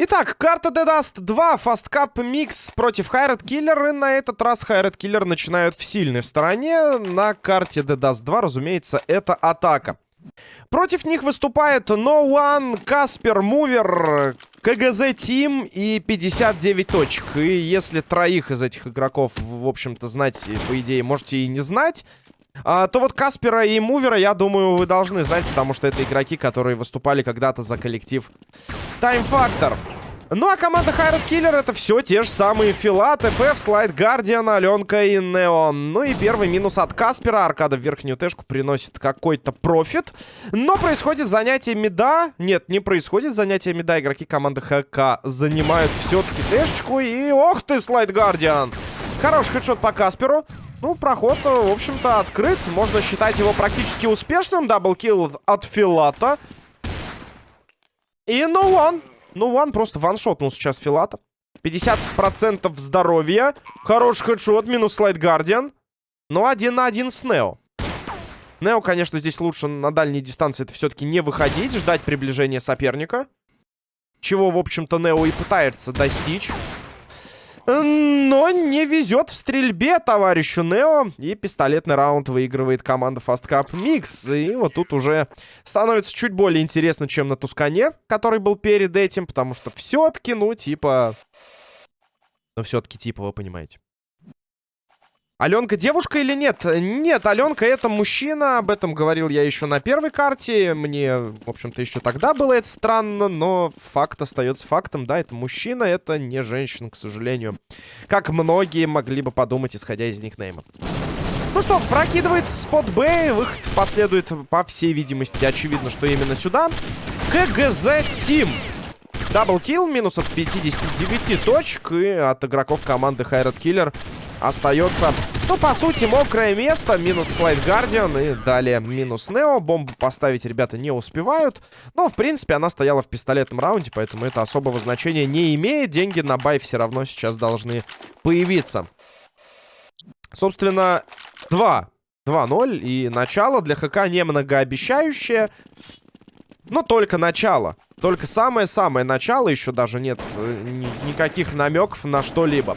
Итак, карта The Dust 2, Fast Cup Mix против Хайред Киллер. И на этот раз Хайред Киллер начинают в сильной стороне. На карте The Dust 2, разумеется, это атака. Против них выступает No One, Каспер, Мувер, КГЗ Тим и 59 точек. И если троих из этих игроков, в общем-то, знать, по идее, можете и не знать, а, то вот Каспера и Мувера, я думаю, вы должны знать, потому что это игроки, которые выступали когда-то за коллектив Time Factor. Ну а команда Hired Killer это все те же самые Филат, ФФ, Slide Guardian, Аленка и Неон. Ну и первый минус от Каспера. Аркада в верхнюю тэшку приносит какой-то профит. Но происходит занятие мида. Нет, не происходит занятие мида. Игроки команды ХК занимают все-таки тэшечку. И ох ты, Slide Guardian. Хороший хедшот по Касперу. Ну, проход, в общем-то, открыт. Можно считать его практически успешным. Double kill от Филата. И no one. No one просто ваншотнул сейчас Филата. 50% здоровья. Хороший хедшот. Минус слайд Гардиан. Но один на один с Нео. Нео, конечно, здесь лучше на дальней дистанции это все-таки не выходить. Ждать приближения соперника. Чего, в общем-то, Нео и пытается достичь. Но не везет в стрельбе товарищу Нео. И пистолетный раунд выигрывает команда Fast Cup Mix. И вот тут уже становится чуть более интересно, чем на Тускане, который был перед этим. Потому что все-таки, ну, типа... Ну, все-таки, типа, вы понимаете. Аленка девушка или нет? Нет, Аленка это мужчина. Об этом говорил я еще на первой карте. Мне, в общем-то, еще тогда было это странно. Но факт остается фактом. Да, это мужчина, это не женщина, к сожалению. Как многие могли бы подумать, исходя из никнейма. Ну что, прокидывается спот Б. Выход последует, по всей видимости, очевидно, что именно сюда. КГЗ Тим. Даблкил, минус от 59 точек. И от игроков команды Хайрат Киллер остается, ну, по сути, мокрое место. Минус слайд Гардиан и далее минус Нео. Бомбу поставить ребята не успевают. Но, в принципе, она стояла в пистолетном раунде, поэтому это особого значения не имеет. Деньги на бай все равно сейчас должны появиться. Собственно, 2. 2-0. И начало для ХК не многообещающее. Но только начало. Только самое-самое начало. Еще даже нет э, никаких намеков на что-либо.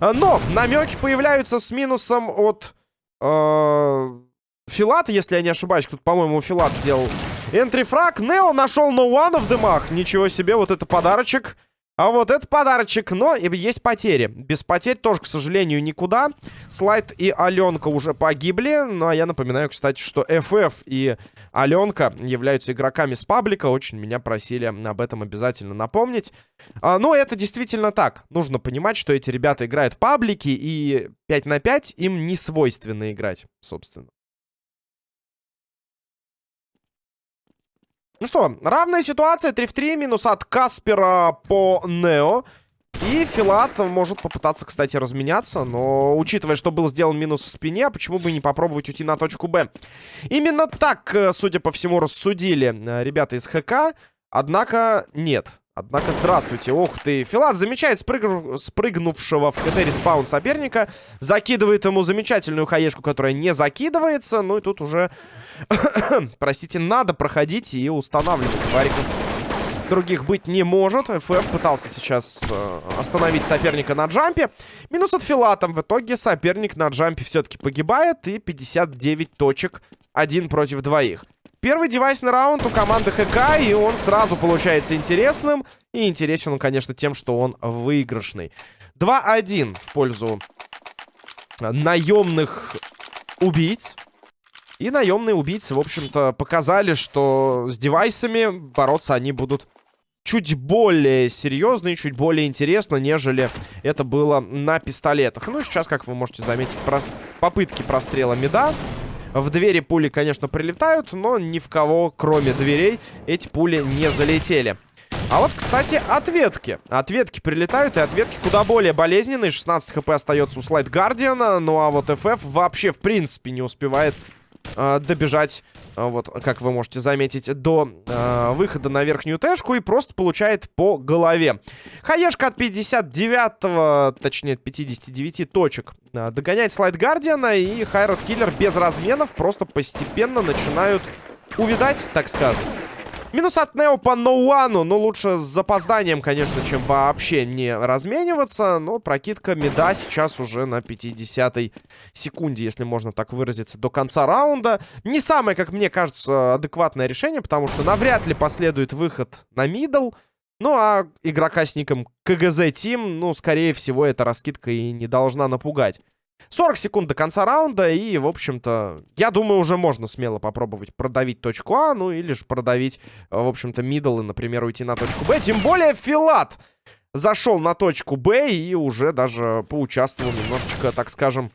Э, но намеки появляются с минусом от э, Филата, если я не ошибаюсь. Тут, по-моему, Филат сделал энтрифраг. Нео нашел ноуана в дымах. Ничего себе, вот это подарочек. А вот это подарочек, но есть потери. Без потерь тоже, к сожалению, никуда. Слайд и Аленка уже погибли. Ну, а я напоминаю, кстати, что FF и Аленка являются игроками с паблика. Очень меня просили об этом обязательно напомнить. А, ну, это действительно так. Нужно понимать, что эти ребята играют паблики, и 5 на 5 им не свойственно играть, собственно. Ну что, равная ситуация. 3 в 3. Минус от Каспера по Нео. И Филат может попытаться, кстати, разменяться. Но, учитывая, что был сделан минус в спине, почему бы не попробовать уйти на точку Б? Именно так, э, судя по всему, рассудили э, ребята из ХК. Однако нет. Однако, здравствуйте. Ух ты. Филат замечает спрыг... спрыгнувшего в КТ респаун соперника. Закидывает ему замечательную хаешку, которая не закидывается. Ну и тут уже Простите, надо проходить и устанавливать. Вариков других быть не может. ФФ пытался сейчас э, остановить соперника на джампе. Минус от Филатом. В итоге соперник на джампе все-таки погибает. И 59 точек. Один против двоих. Первый девайсный раунд у команды ХК, и он сразу получается интересным. И интересен он, конечно, тем, что он выигрышный. 2-1 в пользу наемных убийц. И наемные убийцы, в общем-то, показали, что с девайсами бороться они будут чуть более серьезно и чуть более интересно, нежели это было на пистолетах. Ну, сейчас, как вы можете заметить, прос... попытки прострела меда. В двери пули, конечно, прилетают, но ни в кого, кроме дверей, эти пули не залетели. А вот, кстати, ответки. Ответки прилетают, и ответки куда более болезненные. 16 хп остается у Слайд Гардиана. Ну а вот FF вообще, в принципе, не успевает э, добежать, э, вот, как вы можете заметить, до э, выхода на верхнюю тэшку и просто получает по голове. Хаешка от 59, точнее, от 59 точек э, догоняет слайд Гардиана, и Хайрат Киллер без разменов просто постепенно начинают увидать, так скажем. Минус от Нео по Ноуану. Ну, лучше с запозданием, конечно, чем вообще не размениваться. Но прокидка меда сейчас уже на 50-й секунде, если можно так выразиться, до конца раунда. Не самое, как мне кажется, адекватное решение, потому что навряд ли последует выход на middle. Ну, а игрока с ником КГЗ Тим, ну, скорее всего, эта раскидка и не должна напугать. 40 секунд до конца раунда, и, в общем-то, я думаю, уже можно смело попробовать продавить точку А, ну или же продавить, э, в общем-то, middle и, например, уйти на точку Б. Тем более Филат зашел на точку Б и уже даже поучаствовал немножечко, так скажем,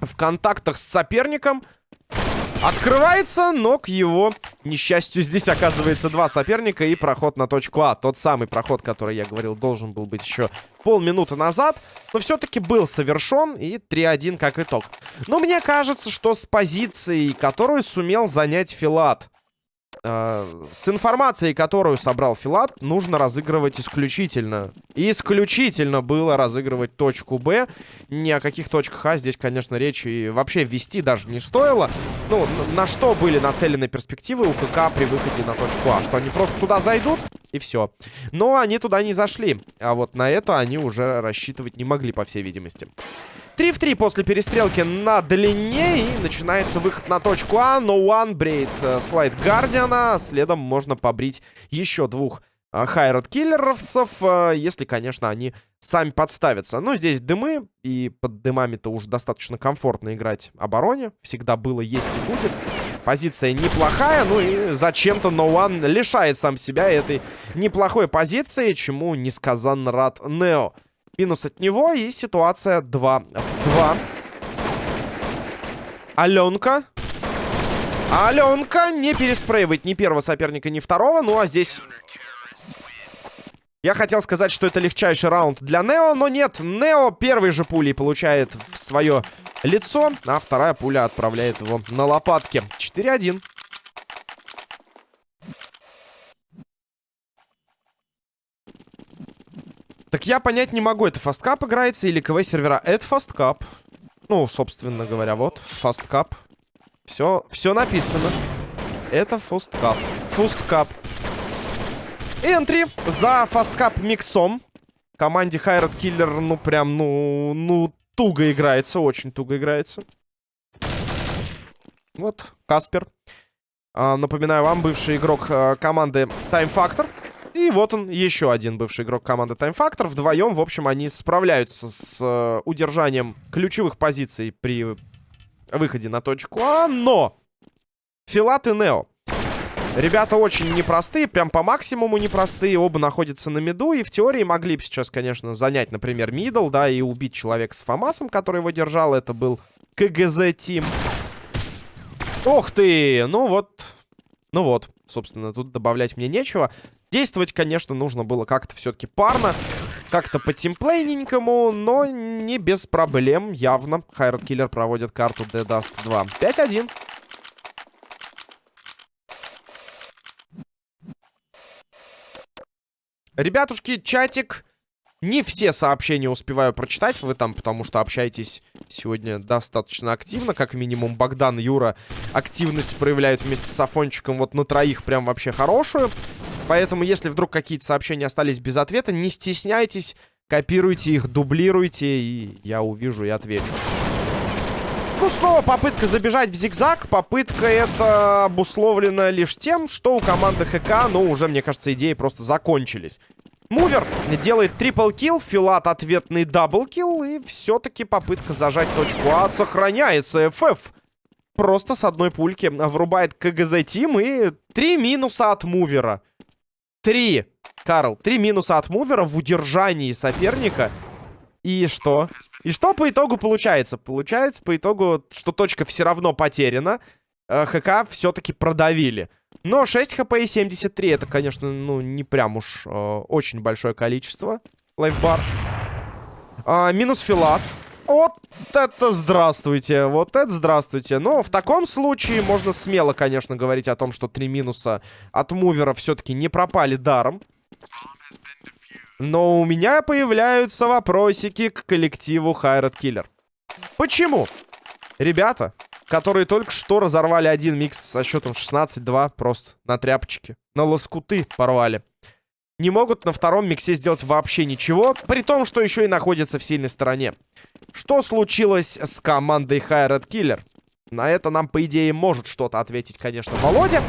в контактах с соперником. Открывается, но к его несчастью здесь оказывается два соперника и проход на точку А. Тот самый проход, который я говорил, должен был быть еще полминуты назад. Но все-таки был совершен и 3-1 как итог. Но мне кажется, что с позицией, которую сумел занять Филат, Э, с информацией, которую собрал Филат, нужно разыгрывать исключительно. Исключительно было разыгрывать точку Б. Ни о каких точках А здесь, конечно, речи вообще ввести даже не стоило. Ну, на что были нацелены перспективы у КК при выходе на точку А? Что они просто туда зайдут, и все. Но они туда не зашли. А вот на это они уже рассчитывать не могли, по всей видимости. 3 в 3 после перестрелки на длине. И начинается выход на точку А. Но one брейд э, слайд Гардиана. Следом можно побрить еще двух э, хайрат киллеровцев. Э, если, конечно, они сами подставятся. Но здесь дымы. И под дымами-то уже достаточно комфортно играть обороне. Всегда было, есть и будет. Позиция неплохая, ну и зачем-то No лишает сам себя этой неплохой позиции, чему несказанно рад Нео. Минус от него и ситуация 2 в 2. Аленка. Аленка не переспрейвает ни первого соперника, ни второго. Ну а здесь... Я хотел сказать, что это легчайший раунд для Нео, но нет. Нео первой же пулей получает в свое лицо, а вторая пуля отправляет его на лопатки. 4-1. Так я понять не могу, это Fastcup играется или CW-сервера. Это Fastcup. Ну, собственно говоря, вот, Fastcup. Все, все написано. Это FastCup. FastCup. Entry за FastCup миксом. Команде Hired Killer, ну, прям, ну, ну, туго играется, очень туго играется. Вот, Каспер. А, напоминаю вам, бывший игрок а, команды Time Factor. И вот он, еще один бывший игрок команды Time Factor. Вдвоем, в общем, они справляются с э, удержанием ключевых позиций при выходе на точку А. Но! Филат и Нео. Ребята очень непростые, прям по максимуму непростые. Оба находятся на миду. И в теории могли бы сейчас, конечно, занять, например, мидл, да, и убить человека с Фомасом, который его держал. Это был КГЗ Тим. Ох ты! Ну вот... Ну вот, собственно, тут добавлять мне нечего. Действовать, конечно, нужно было как-то все-таки парно. Как-то по-тимплейненькому, но не без проблем, явно. Хайрат Киллер проводит карту Dead Dust 2. 5-1. Ребятушки, чатик. Не все сообщения успеваю прочитать. Вы там, потому что общаетесь сегодня достаточно активно. Как минимум, Богдан, Юра активность проявляют вместе с Афончиком вот на троих прям вообще хорошую. Поэтому, если вдруг какие-то сообщения остались без ответа, не стесняйтесь, копируйте их, дублируйте, и я увижу и отвечу. Ну, снова попытка забежать в зигзаг. Попытка это обусловлена лишь тем, что у команды ХК, ну, уже, мне кажется, идеи просто закончились. Мувер делает triple kill, Филат ответный double kill, и все-таки попытка зажать точку А сохраняется. FF просто с одной пульки врубает KGZ Team, и три минуса от Мувера. Три. Карл, три минуса от мувера в удержании соперника. И что? И что по итогу получается? Получается по итогу, что точка все равно потеряна. Э, ХК все-таки продавили. Но 6 хп и 73 это, конечно, ну, не прям уж э, очень большое количество. Лайфбар. А, минус филат. Вот это здравствуйте, вот это здравствуйте. Но в таком случае можно смело, конечно, говорить о том, что три минуса от мувера все-таки не пропали даром. Но у меня появляются вопросики к коллективу Хайрат Киллер. Почему? Ребята, которые только что разорвали один микс со счетом 16-2 просто на тряпочке. на лоскуты порвали. Не могут на втором миксе сделать вообще ничего, при том, что еще и находятся в сильной стороне. Что случилось с командой Хайред Killer? На это нам, по идее, может что-то ответить, конечно, Володя.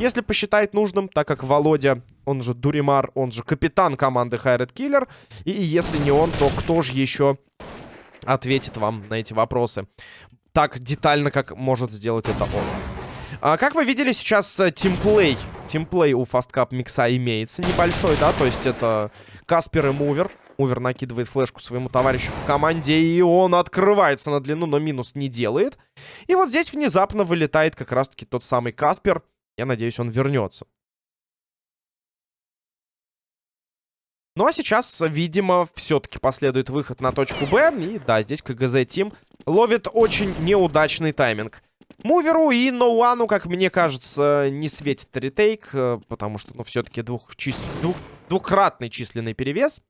Если посчитает нужным, так как Володя, он же Дуримар, он же капитан команды Хайред Killer. И если не он, то кто же еще ответит вам на эти вопросы? Так детально, как может сделать это он. А, как вы видели, сейчас э, тимплей. Тимплей у Cup микса имеется небольшой, да? То есть это Каспер и Мувер. Мувер накидывает флешку своему товарищу по команде, и он открывается на длину, но минус не делает. И вот здесь внезапно вылетает как раз-таки тот самый Каспер. Я надеюсь, он вернется. Ну а сейчас, видимо, все-таки последует выход на точку Б. И да, здесь КГЗ Тим ловит очень неудачный тайминг. Муверу и Ноуану, как мне кажется, не светит ретейк, э, потому что, ну, все-таки двух чис... двух... двукратный численный перевес.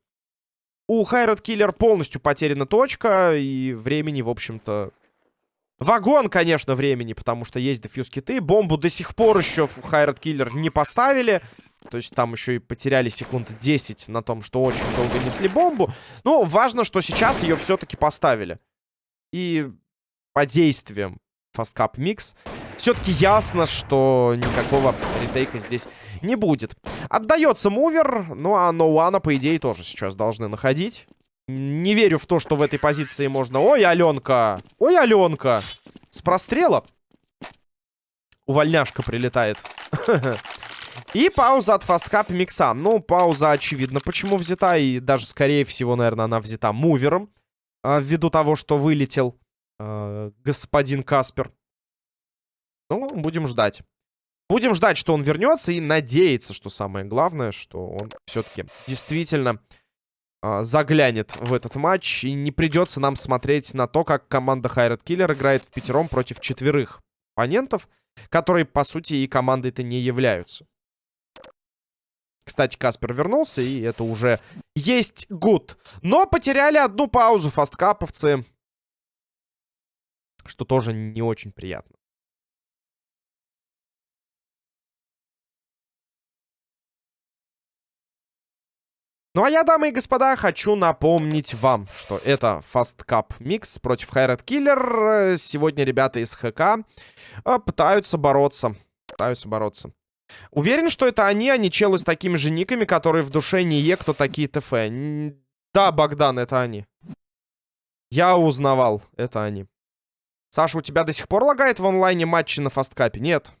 У Хайрат Киллер полностью потеряна точка, и времени, в общем-то... Вагон, конечно, времени, потому что есть дефьюз киты. Бомбу до сих пор еще в Хайрат Киллер не поставили. То есть там еще и потеряли секунд 10 на том, что очень долго несли бомбу. Но важно, что сейчас ее все-таки поставили. И по действиям Fast Cup Mix. Все-таки ясно, что никакого ретейка здесь не будет. Отдается мувер, ну а Ноуана, по идее, тоже сейчас должны находить. Не верю в то, что в этой позиции можно... Ой, Аленка! Ой, Аленка! С прострела. Увольняшка прилетает. И пауза от фасткап микса. Ну, пауза очевидно, почему взята. И даже, скорее всего, наверное, она взята мувером. А, ввиду того, что вылетел э, господин Каспер. Ну, будем ждать. Будем ждать, что он вернется и надеяться, что самое главное, что он все-таки действительно э, заглянет в этот матч. И не придется нам смотреть на то, как команда Хайрат Киллер играет в пятером против четверых оппонентов, которые, по сути, и командой-то не являются. Кстати, Каспер вернулся, и это уже есть гуд. Но потеряли одну паузу фасткаповцы что тоже не очень приятно. Ну а я, дамы и господа, хочу напомнить вам, что это Fast Cup Mix против Хайрат Killer. Сегодня ребята из ХК э, пытаются бороться. Пытаются бороться. Уверен, что это они, а не челы с такими же никами, которые в душе не е, кто такие ТФ. Да, Богдан, это они. Я узнавал, это они. Саша, у тебя до сих пор лагает в онлайне матчи на фасткапе? Нет.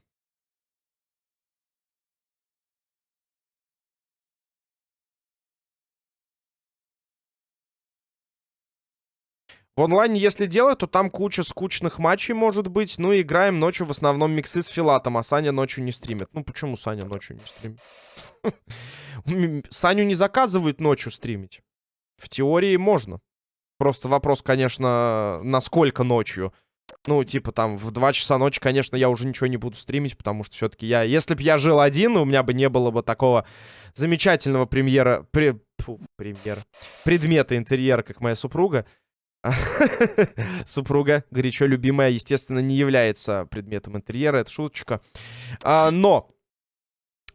В онлайне, если делать, то там куча скучных матчей может быть. Ну, играем ночью в основном миксы с Филатом, а Саня ночью не стримит. Ну, почему Саня ночью не стримит? Саню не заказывают ночью стримить. В теории можно. Просто вопрос, конечно, насколько ночью. Ну, типа, там, в 2 часа ночи, конечно, я уже ничего не буду стримить, потому что все-таки я... Если бы я жил один, у меня бы не было бы такого замечательного премьера... При... Фу, премьера. Предмета интерьера, как моя супруга. Супруга, горячо любимая, естественно, не является предметом интерьера, это шуточка. А, но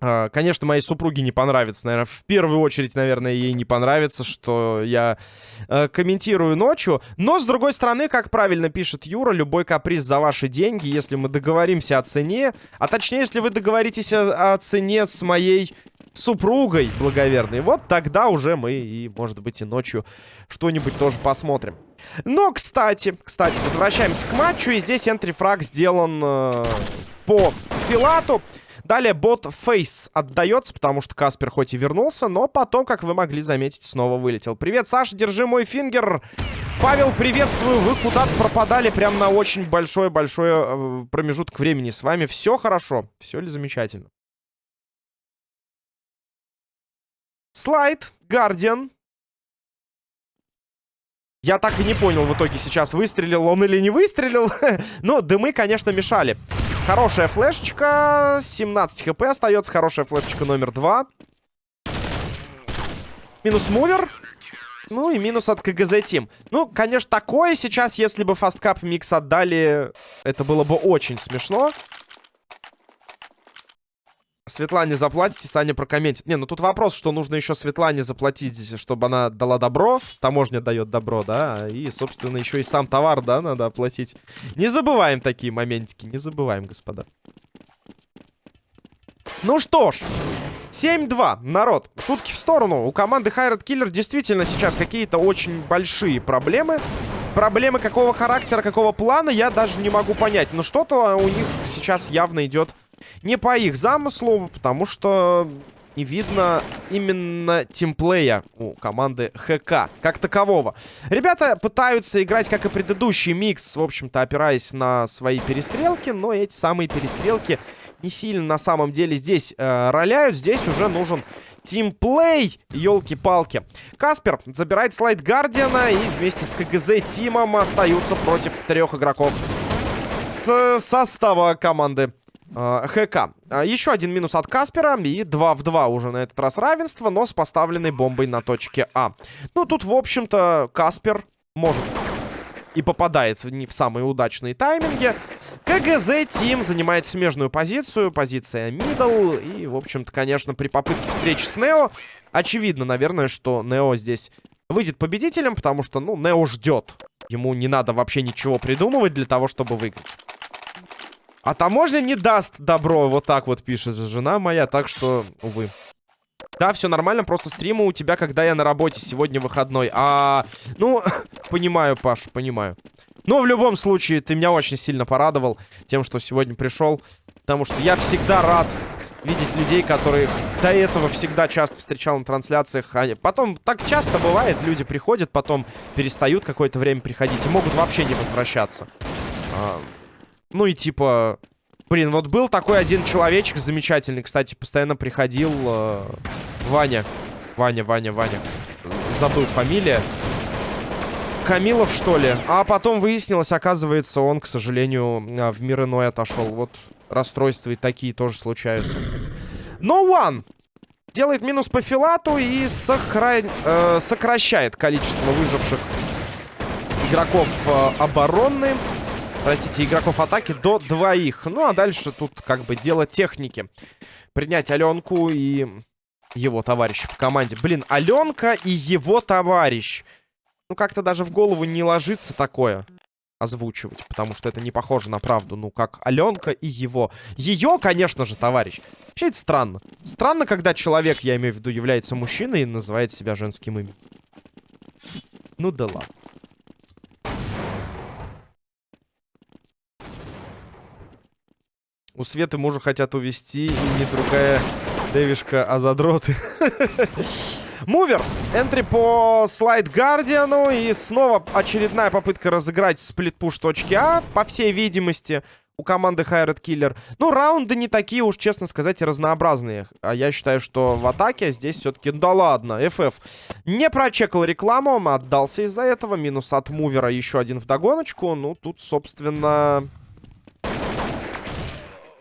а, конечно, моей супруге не понравится, наверное, в первую очередь, наверное, ей не понравится, что я э, комментирую ночью. Но, с другой стороны, как правильно пишет Юра, любой каприз за ваши деньги, если мы договоримся о цене, а точнее, если вы договоритесь о, о цене с моей супругой благоверной, вот тогда уже мы и, может быть, и ночью что-нибудь тоже посмотрим. Но, кстати, кстати, возвращаемся к матчу, и здесь энтрифраг сделан э, по Филату. Далее бот Фейс отдается, потому что Каспер хоть и вернулся, но потом, как вы могли заметить, снова вылетел. Привет, Саша, держи мой фингер. Павел, приветствую. Вы куда-то пропадали прям на очень большой-большой э, промежуток времени. С вами все хорошо? Все ли замечательно? Slide Guardian. Я так и не понял в итоге сейчас, выстрелил он или не выстрелил. Но дымы, конечно, мешали. Хорошая флешечка. 17 хп остается. Хорошая флешечка номер 2. Минус мувер. Ну и минус от KGZ Team. Ну, конечно, такое сейчас, если бы FastCup Mix отдали, это было бы очень смешно. Светлане заплатите, Саня прокомментит. Не, ну тут вопрос, что нужно еще Светлане заплатить, чтобы она дала добро. Таможня дает добро, да. И, собственно, еще и сам товар, да, надо оплатить. Не забываем такие моментики, не забываем, господа. Ну что ж, 7-2, народ, шутки в сторону. У команды Хайрат Киллер действительно сейчас какие-то очень большие проблемы. Проблемы какого характера, какого плана, я даже не могу понять. Но что-то у них сейчас явно идет не по их замыслу, потому что не видно именно тимплея у команды ХК как такового. Ребята пытаются играть, как и предыдущий микс, в общем-то, опираясь на свои перестрелки, но эти самые перестрелки не сильно на самом деле здесь э, роляют. Здесь уже нужен тимплей, елки-палки. Каспер забирает слайд Гардиана и вместе с КГЗ Тимом остаются против трех игроков с состава команды ХК. А, еще один минус от Каспера. И 2 в 2 уже на этот раз равенство, но с поставленной бомбой на точке А. Ну, тут, в общем-то, Каспер может и попадает не в самые удачные тайминги. КГЗ Тим занимает смежную позицию, позиция мидл. И, в общем-то, конечно, при попытке встречи с Нео, очевидно, наверное, что Нео здесь выйдет победителем, потому что, ну, Нео ждет. Ему не надо вообще ничего придумывать для того, чтобы выиграть. А таможня не даст добро, вот так вот пишет жена моя, так что, увы. Да, все нормально, просто стримы у тебя, когда я на работе, сегодня выходной. А, ну, понимаю, Паш, понимаю. Но в любом случае, ты меня очень сильно порадовал тем, что сегодня пришел. Потому что я всегда рад видеть людей, которые до этого всегда часто встречал на трансляциях. А потом так часто бывает, люди приходят, потом перестают какое-то время приходить и могут вообще не возвращаться. А, ну и типа... Блин, вот был такой один человечек замечательный, кстати, постоянно приходил э, Ваня. Ваня, Ваня, Ваня. Забыл фамилия. Камилов, что ли? А потом выяснилось, оказывается, он, к сожалению, а, в мир иной отошел. Вот расстройства и такие тоже случаются. No one! Делает минус по филату и сохра... э, сокращает количество выживших игроков э, обороны. Простите, игроков атаки до двоих. Ну, а дальше тут как бы дело техники. Принять Аленку и его товарища по команде. Блин, Аленка и его товарищ. Ну, как-то даже в голову не ложится такое озвучивать, потому что это не похоже на правду. Ну, как Аленка и его. Ее, конечно же, товарищ. Вообще это странно. Странно, когда человек, я имею в виду, является мужчиной и называет себя женским именем. Ну да ладно. У Светы мужа хотят увести, и не другая девишка, а задроты. Мувер. Энтри по слайд Гардиану. И снова очередная попытка разыграть сплит-пуш точки А. По всей видимости, у команды Хайред Киллер. Ну, раунды не такие уж, честно сказать, разнообразные. А я считаю, что в атаке здесь все-таки... Да ладно, FF не прочекал рекламу, отдался из-за этого. Минус от мувера еще один вдогоночку. Ну, тут, собственно...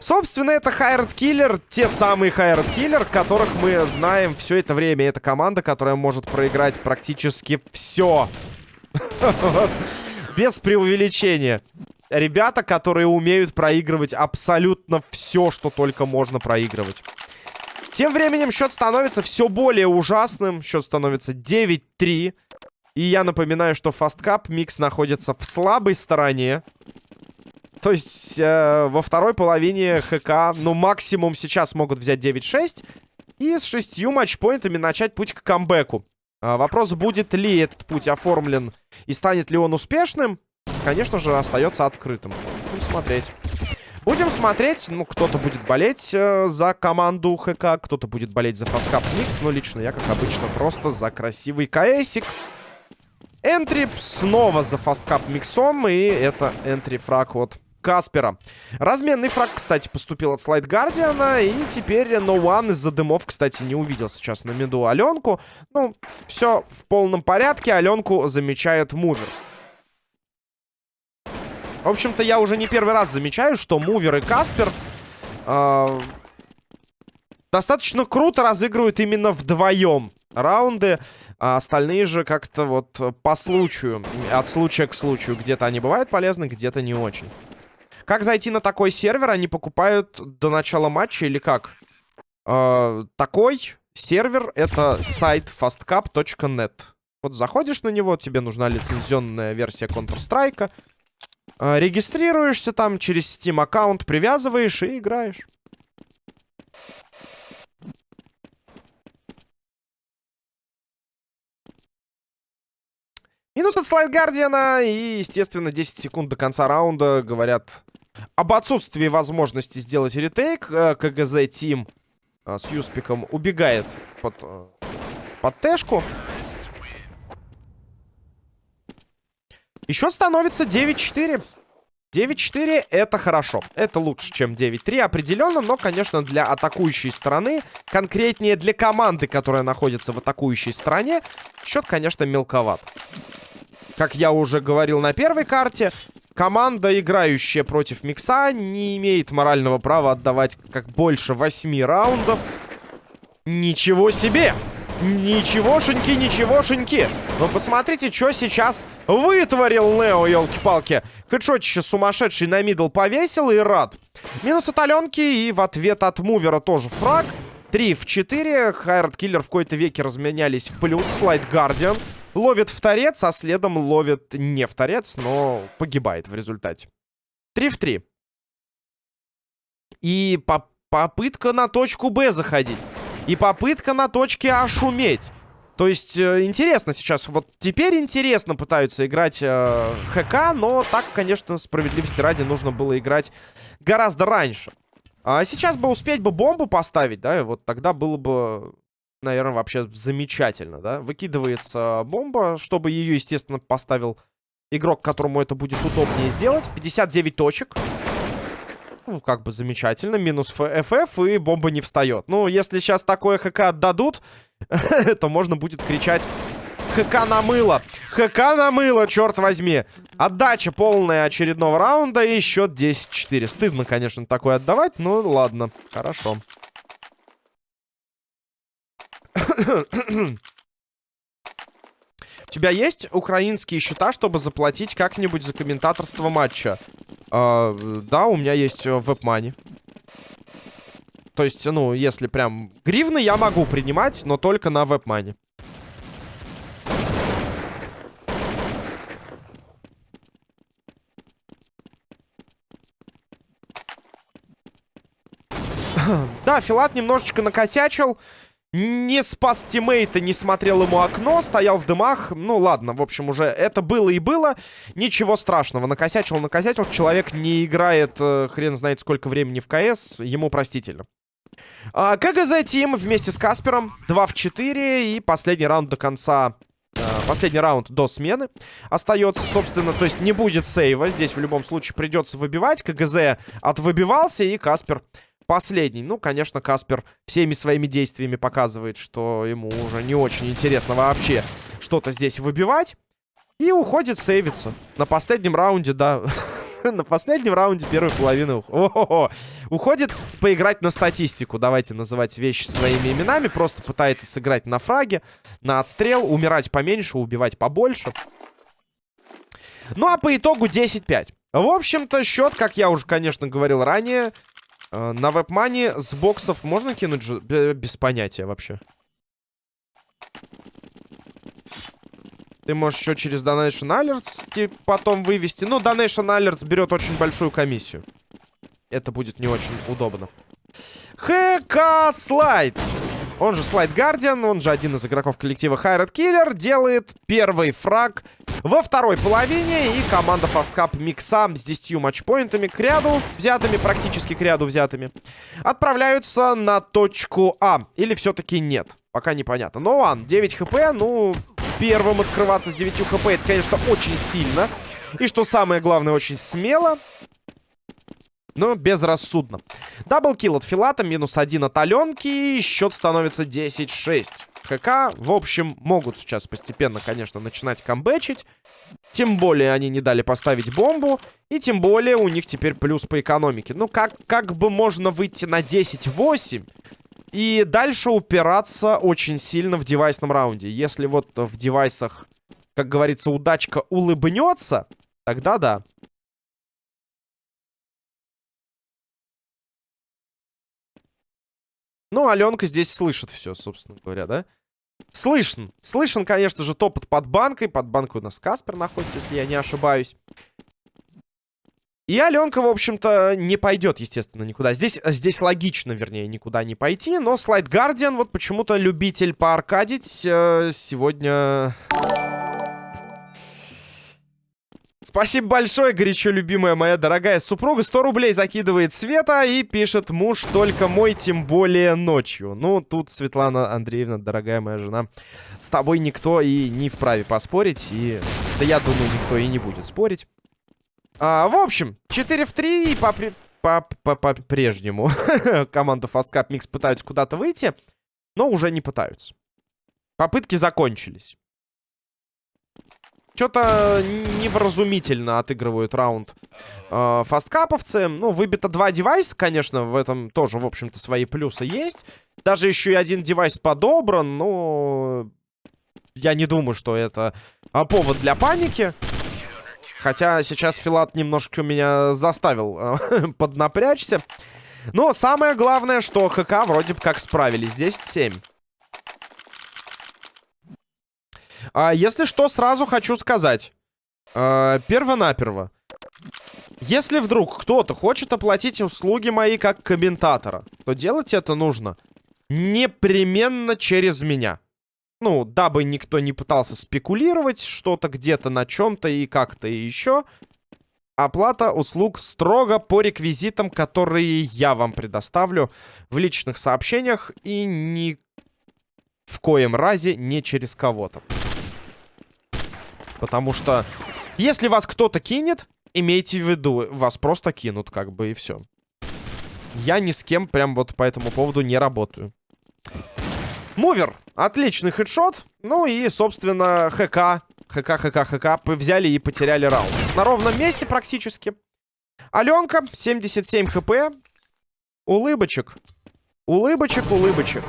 Собственно, это Хайред Киллер, те самые Хайред Киллер, которых мы знаем все это время. Это команда, которая может проиграть практически все. Без преувеличения. Ребята, которые умеют проигрывать абсолютно все, что только можно проигрывать. Тем временем счет становится все более ужасным. Счет становится 9-3. И я напоминаю, что Фасткап Микс находится в слабой стороне. То есть э, во второй половине ХК, ну, максимум сейчас могут взять 9-6. И с шестью матчпоинтами начать путь к камбэку. А, вопрос, будет ли этот путь оформлен и станет ли он успешным, конечно же, остается открытым. Будем смотреть. Будем смотреть. Ну, кто-то будет болеть э, за команду ХК, кто-то будет болеть за FastCup Mix. Но лично я, как обычно, просто за красивый КСик. Entry снова за FastCup Миксом. И это entry frag от Каспера. Разменный фраг, кстати, поступил от Slide Guardian а. И теперь No One из-за дымов, кстати, не увидел сейчас на миду Аленку. Ну, все в полном порядке. Аленку замечает Мувер. В общем-то, я уже не первый раз замечаю, что Мувер и Каспер... Э достаточно круто разыгрывают именно вдвоем раунды. А остальные же как-то вот по случаю, от случая к случаю. Где-то они бывают полезны, где-то не очень. Как зайти на такой сервер? Они покупают до начала матча или как? э, такой сервер это сайт fastcap.net. Вот заходишь на него, тебе нужна лицензионная версия Counter-Strike. Э, регистрируешься там через Steam аккаунт, привязываешь и играешь. Минус от слайд Гардиана и, естественно, 10 секунд до конца раунда говорят об отсутствии возможности сделать ретейк. Э, КГЗ Тим э, с Юспиком убегает под, э, под Тэшку. И счет становится 9-4. 9-4 это хорошо. Это лучше, чем 9-3 определенно, но, конечно, для атакующей стороны, конкретнее для команды, которая находится в атакующей стороне, счет, конечно, мелковат. Как я уже говорил на первой карте, команда, играющая против Микса, не имеет морального права отдавать как больше 8 раундов. Ничего себе! Ничегошеньки, ничегошеньки. Вы посмотрите, что сейчас вытворил Нео, елки-палки. Хедшотище сумасшедший на middle повесил и рад. Минус от Аленки и в ответ от Мувера тоже фраг. 3 в 4. Hired Killer в кои-то веки разменялись в плюс. Slide Guardian. Ловит в торец, а следом ловит не в торец, но погибает в результате. 3 в 3. И по попытка на точку Б заходить. И попытка на точке А шуметь. То есть, э, интересно сейчас. Вот теперь интересно пытаются играть э, ХК, но так, конечно, справедливости ради нужно было играть гораздо раньше. А сейчас бы успеть бы бомбу поставить, да, и вот тогда было бы наверное, вообще замечательно, да? Выкидывается бомба, чтобы ее, естественно, поставил игрок, которому это будет удобнее сделать. 59 точек. Ну, как бы замечательно. Минус ФФ, и бомба не встает. Ну, если сейчас такое ХК отдадут, то можно будет кричать ХК на мыло. ХК на мыло, черт возьми. Отдача полная очередного раунда и счет 10-4. Стыдно, конечно, такое отдавать, но ладно, хорошо. У тебя есть украинские счета, чтобы заплатить как-нибудь за комментаторство матча? А, да, у меня есть э, веб-мани. То есть, ну, если прям гривны я могу принимать, но только на веб-мани. Да, Филат немножечко накосячил. Не спас тиммейта, не смотрел ему окно, стоял в дымах. Ну, ладно, в общем, уже это было и было. Ничего страшного. Накосячил, накосячил. Человек не играет э, хрен знает сколько времени в КС. Ему простительно. А, КГЗ Тим вместе с Каспером. 2 в 4. И последний раунд до конца... Э, последний раунд до смены остается, собственно. То есть не будет сейва. Здесь в любом случае придется выбивать. КГЗ отвыбивался, и Каспер последний. Ну, конечно, Каспер всеми своими действиями показывает, что ему уже не очень интересно вообще что-то здесь выбивать. И уходит сейвиться. На последнем раунде, да. на последнем раунде первой половины уходит поиграть на статистику. Давайте называть вещи своими именами. Просто пытается сыграть на фраге, на отстрел, умирать поменьше, убивать побольше. Ну, а по итогу 10-5. В общем-то, счет, как я уже, конечно, говорил ранее, на вебмане с боксов можно кинуть? Без понятия вообще. Ты можешь еще через Donation Alerts потом вывести. Ну, Donation Alerts берет очень большую комиссию. Это будет не очень удобно. ХК Слайд. Он же Слайд Гардиан, он же один из игроков коллектива Хайрат Киллер, делает первый фраг во второй половине. И команда Fast Cup с 10 матчпоинтами к ряду взятыми, практически к ряду взятыми, отправляются на точку А. Или все-таки нет, пока непонятно. Но Ван, 9 хп, ну, первым открываться с 9 хп, это, конечно, очень сильно. И что самое главное, очень смело. Но безрассудно. Даблкил от Филата, минус один от Аленки. Счет становится 10-6. ХК, в общем, могут сейчас постепенно, конечно, начинать камбэчить. Тем более они не дали поставить бомбу. И тем более у них теперь плюс по экономике. Ну, как, как бы можно выйти на 10-8 и дальше упираться очень сильно в девайсном раунде. Если вот в девайсах, как говорится, удачка улыбнется, тогда да. Ну, Аленка здесь слышит все, собственно говоря, да? Слышен. Слышен, конечно же, топот под банкой. Под банкой у нас Каспер находится, если я не ошибаюсь. И Аленка, в общем-то, не пойдет, естественно, никуда. Здесь, здесь логично, вернее, никуда не пойти. Но Слайд Гардиан, вот почему-то любитель поаркадить э, сегодня... Спасибо большое, горячо любимая моя дорогая супруга. 100 рублей закидывает Света и пишет муж только мой, тем более ночью. Ну, тут, Светлана Андреевна, дорогая моя жена, с тобой никто и не вправе поспорить. И, да я думаю, никто и не будет спорить. А, в общем, 4 в 3 и по-прежнему. Команда Fast Cup Mix пытаются куда-то выйти, но уже не пытаются. Попытки закончились. Что-то невразумительно отыгрывают раунд э, фасткаповцы. Ну, выбито два девайса, конечно, в этом тоже, в общем-то, свои плюсы есть. Даже еще и один девайс подобран, но я не думаю, что это а, повод для паники. Хотя сейчас Филат немножко меня заставил э, поднапрячься. Но самое главное, что ХК вроде бы как справились. 10-7. А, если что, сразу хочу сказать. А, Перво-наперво. Если вдруг кто-то хочет оплатить услуги мои как комментатора, то делать это нужно непременно через меня. Ну, дабы никто не пытался спекулировать что-то где-то на чем-то и как-то еще. Оплата услуг строго по реквизитам, которые я вам предоставлю в личных сообщениях и ни в коем разе не через кого-то. Потому что если вас кто-то кинет, имейте в виду, вас просто кинут, как бы, и все. Я ни с кем прям вот по этому поводу не работаю. Мувер. Отличный хедшот. Ну и, собственно, ХК. ХК, ХК, ХК. Взяли и потеряли раунд. На ровном месте практически. Аленка. 77 хп. Улыбочек. Улыбочек, улыбочек.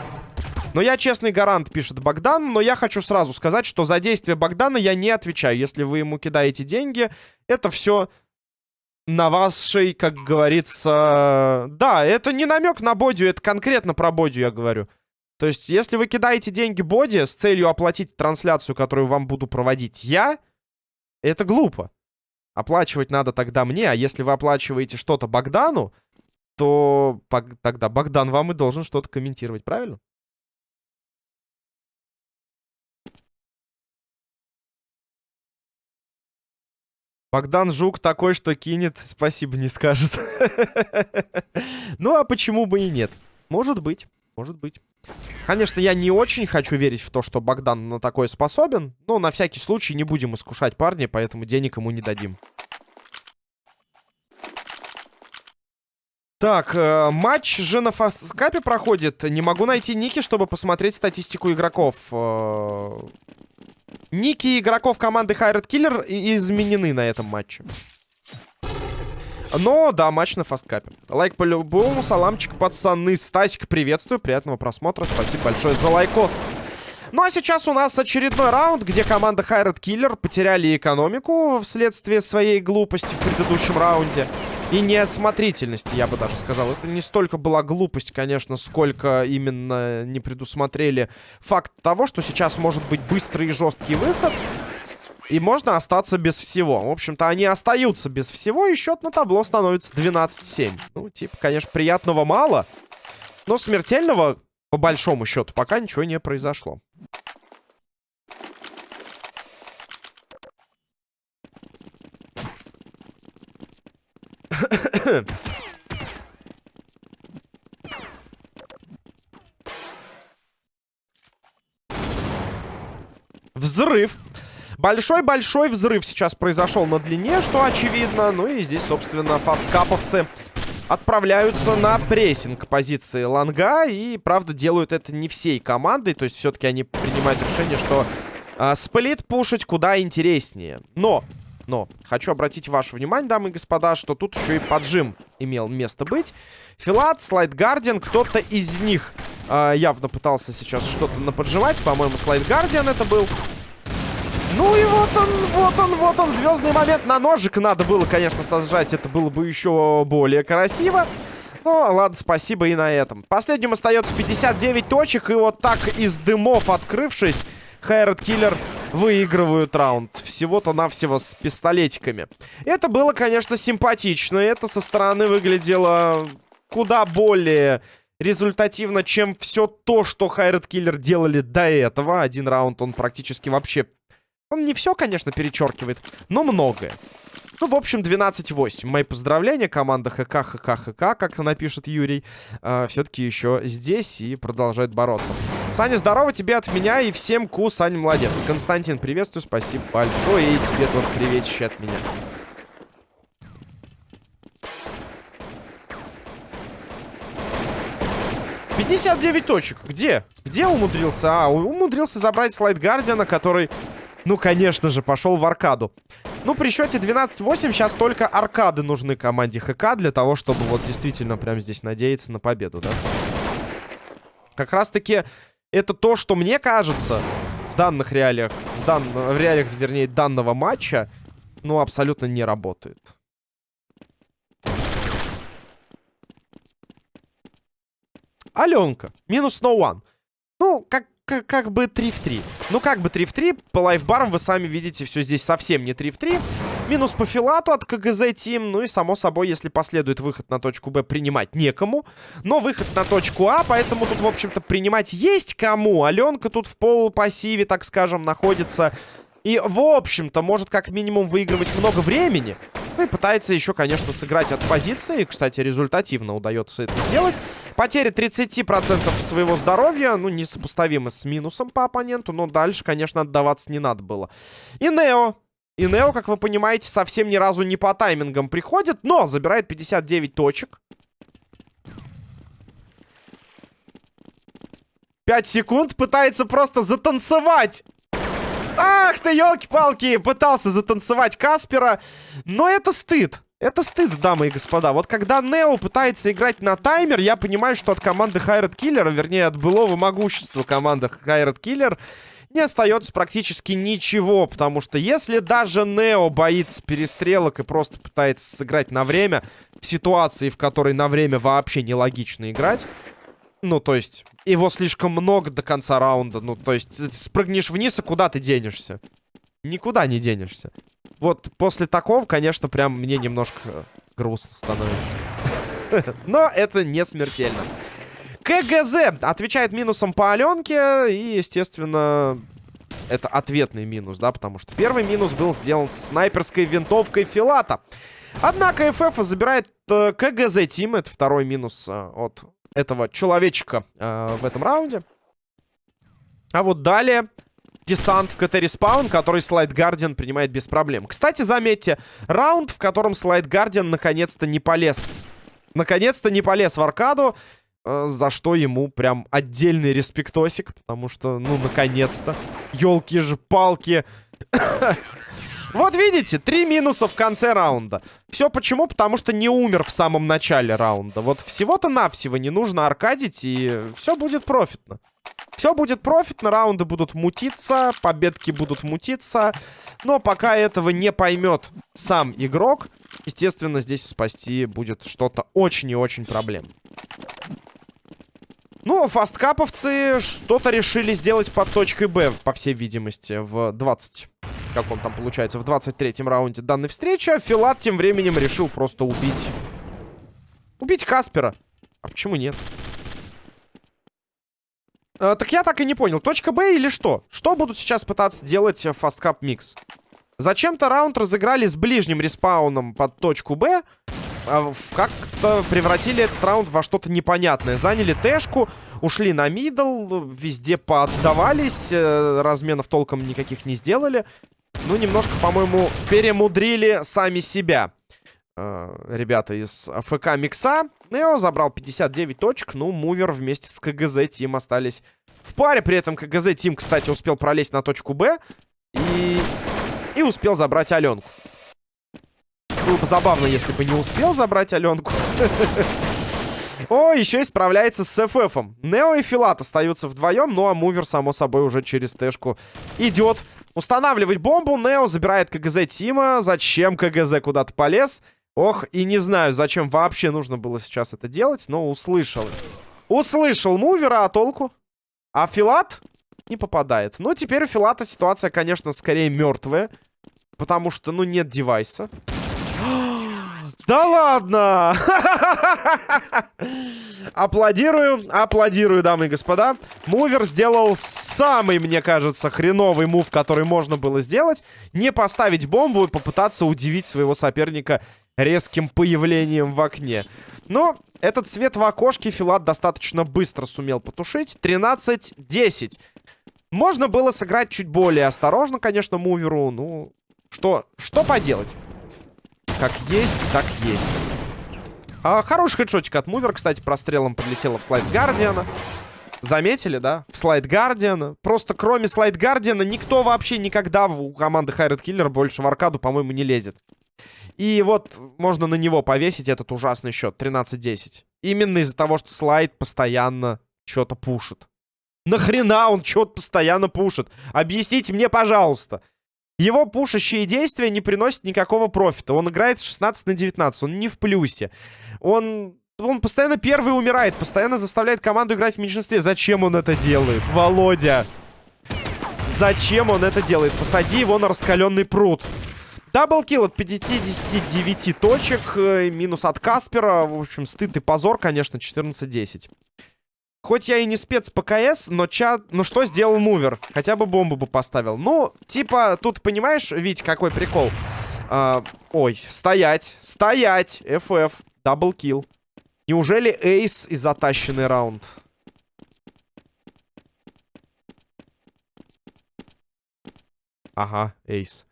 Но я честный гарант, пишет Богдан. Но я хочу сразу сказать, что за действия Богдана я не отвечаю. Если вы ему кидаете деньги, это все на вашей, как говорится... Да, это не намек на бодю, это конкретно про бодю я говорю. То есть, если вы кидаете деньги боди с целью оплатить трансляцию, которую вам буду проводить я, это глупо. Оплачивать надо тогда мне, а если вы оплачиваете что-то Богдану, то тогда Богдан вам и должен что-то комментировать, правильно? Богдан Жук такой, что кинет, спасибо не скажет. Ну, а почему бы и нет? Может быть, может быть. Конечно, я не очень хочу верить в то, что Богдан на такое способен. Но на всякий случай не будем искушать парня, поэтому денег ему не дадим. Так, э, матч же на фасткапе проходит. Не могу найти ники, чтобы посмотреть статистику игроков. Э, Ники игроков команды Hired Killer изменены на этом матче. Но, да, матч на FastCup е. Лайк по-любому, саламчик, пацаны. Стасик, приветствую, приятного просмотра. Спасибо большое за лайкос. Ну а сейчас у нас очередной раунд, где команда Hired Killer потеряли экономику вследствие своей глупости в предыдущем раунде. И неосмотрительности, я бы даже сказал. Это не столько была глупость, конечно, сколько именно не предусмотрели факт того, что сейчас может быть быстрый и жесткий выход. И можно остаться без всего. В общем-то, они остаются без всего, и счет на табло становится 12-7. Ну, типа, конечно, приятного мало. Но смертельного, по большому счету, пока ничего не произошло. Взрыв. Большой-большой взрыв сейчас произошел на длине, что очевидно. Ну и здесь, собственно, фасткаповцы отправляются на прессинг позиции ланга. И, правда, делают это не всей командой. То есть все-таки они принимают решение, что э, сплит пушить куда интереснее. Но но хочу обратить ваше внимание, дамы и господа, что тут еще и поджим имел место быть. Филат, Слайд Гардиан, кто-то из них э, явно пытался сейчас что-то наподжимать. По-моему, Слайд Гардиан это был. Ну и вот он, вот он, вот он, звездный момент. На ножик надо было, конечно, сажать. Это было бы еще более красиво. Ну, ладно, спасибо и на этом. Последним остается 59 точек. И вот так из дымов открывшись, Хайрат Киллер выигрывают раунд. Всего-то навсего с пистолетиками. Это было, конечно, симпатично. Это со стороны выглядело куда более результативно, чем все то, что Хайрат Киллер делали до этого. Один раунд он практически вообще... Он не все, конечно, перечеркивает, но многое. Ну, в общем, 12-8. Мои поздравления. Команда ХК, ХК, ХК, как напишет Юрий. Э, а, Все-таки еще здесь и продолжает бороться. Саня, здорово тебе от меня и всем ку, Саня, молодец. Константин, приветствую, спасибо большое. И тебе тоже приветище от меня. Пятьдесят девять точек. Где? Где умудрился? А, умудрился забрать слайд Гардиана, который, ну, конечно же, пошел в аркаду. Ну, при счете 12-8 сейчас только аркады нужны команде ХК для того, чтобы вот действительно прямо здесь надеяться на победу, да? Как раз-таки это то, что мне кажется в данных реалиях, в, дан... в реалиях, вернее, данного матча, ну, абсолютно не работает. Аленка. Минус no one. Ну, как как, как бы 3 в 3. Ну, как бы 3 в 3. По лайфбарам вы сами видите, все здесь совсем не 3 в 3. Минус по филату от КГЗ Тим. Ну и, само собой, если последует выход на точку Б, принимать некому. Но выход на точку А, поэтому тут, в общем-то, принимать есть кому. Аленка тут в полупассиве, так скажем, находится. И, в общем-то, может как минимум выигрывать много времени. Ну и пытается еще, конечно, сыграть от позиции. Кстати, результативно удается это сделать. Потеря 30% своего здоровья, ну, несопоставимо с минусом по оппоненту, но дальше, конечно, отдаваться не надо было. И Нео. И Нео, как вы понимаете, совсем ни разу не по таймингам приходит, но забирает 59 точек. 5 секунд пытается просто затанцевать. Ах ты, елки-палки, пытался затанцевать Каспера. Но это стыд. Это стыд, дамы и господа. Вот когда Нео пытается играть на таймер, я понимаю, что от команды Хайрат Киллера, вернее, от былого могущества команды Хайрат Киллер, не остается практически ничего. Потому что если даже Нео боится перестрелок и просто пытается сыграть на время, в ситуации, в которой на время вообще нелогично играть, ну, то есть, его слишком много до конца раунда. Ну, то есть, спрыгнешь вниз, и куда ты денешься? Никуда не денешься. Вот после такого, конечно, прям мне немножко грустно становится. Но это не смертельно. КГЗ отвечает минусом по Аленке. И, естественно, это ответный минус, да, потому что первый минус был сделан снайперской винтовкой Филата. Однако ФФ забирает э, КГЗ Тим. Это второй минус э, от этого человечка э, в этом раунде. А вот далее десант в КТ Респаун, который Слайд Гардиан принимает без проблем. Кстати, заметьте, раунд, в котором Слайд Гардиан наконец-то не полез. Наконец-то не полез в аркаду, за что ему прям отдельный респектосик, потому что, ну, наконец-то. Ёлки же палки. Вот видите, три минуса в конце раунда. Все почему? Потому что не умер в самом начале раунда. Вот всего-то навсего не нужно аркадить, и все будет профитно. Все будет профитно, раунды будут мутиться, победки будут мутиться. Но пока этого не поймет сам игрок, естественно, здесь спасти будет что-то очень и очень проблемно. Ну, фасткаповцы что-то решили сделать под точкой Б, по всей видимости, в 20 как он там получается, в 23-м раунде данной встречи. А Филат тем временем решил просто убить... Убить Каспера. А почему нет? А, так я так и не понял. Точка Б или что? Что будут сейчас пытаться делать фасткап микс? Зачем-то раунд разыграли с ближним респауном под точку Б. А, как-то превратили этот раунд во что-то непонятное. Заняли Тэшку, ушли на middle, везде поотдавались, э, разменов толком никаких не сделали. Ну, немножко, по-моему, перемудрили сами себя. Э, ребята из ФК Микса. Нео забрал 59 точек. Ну, Мувер вместе с KGZ Team остались в паре. При этом КГЗ Тим, кстати, успел пролезть на точку Б. И, и успел забрать Аленку. Было бы забавно, если бы не успел забрать Аленку. О, еще и справляется с ФФом. Нео и Филат остаются вдвоем, ну а Мувер, само собой, уже через Тэшку идет устанавливать бомбу. Нео забирает КГЗ Тима. Зачем КГЗ куда-то полез? Ох, и не знаю, зачем вообще нужно было сейчас это делать, но услышал. Услышал мувера, а толку? А Филат не попадает. Ну, теперь у Филата ситуация, конечно, скорее мертвая. Потому что, ну, нет девайса. Да ладно! Аплодирую, аплодирую, дамы и господа. Мувер сделал самый, мне кажется, хреновый мув, который можно было сделать. Не поставить бомбу и попытаться удивить своего соперника резким появлением в окне. Но этот свет в окошке Филат достаточно быстро сумел потушить. 13-10. Можно было сыграть чуть более осторожно, конечно, муверу. Ну, что, что поделать? Как есть, так есть. А, хороший хедшотик от мувера, кстати, прострелом прилетело в слайд Гардиана. Заметили, да? В слайд Гардиана. Просто кроме слайд Гардиана никто вообще никогда у команды Хайред Киллер больше в аркаду, по-моему, не лезет. И вот можно на него повесить этот ужасный счет. 13-10. Именно из-за того, что слайд постоянно что-то пушит. Нахрена он что-то постоянно пушит? Объясните мне, пожалуйста. Его пушащие действия не приносят никакого профита. Он играет 16 на 19. Он не в плюсе. Он... Он постоянно первый умирает. Постоянно заставляет команду играть в меньшинстве. Зачем он это делает? Володя. Зачем он это делает? Посади его на раскаленный прут. Double kill от 59 точек. Э, минус от Каспера. В общем, стыд и позор, конечно, 14-10. Хоть я и не спец по КС, но чат... Ну что сделал мувер? Хотя бы бомбу бы поставил. Ну, типа, тут понимаешь, Вить, какой прикол? А, ой, стоять, стоять, FF, double kill. Неужели ace и затащенный раунд? Ага, эйс.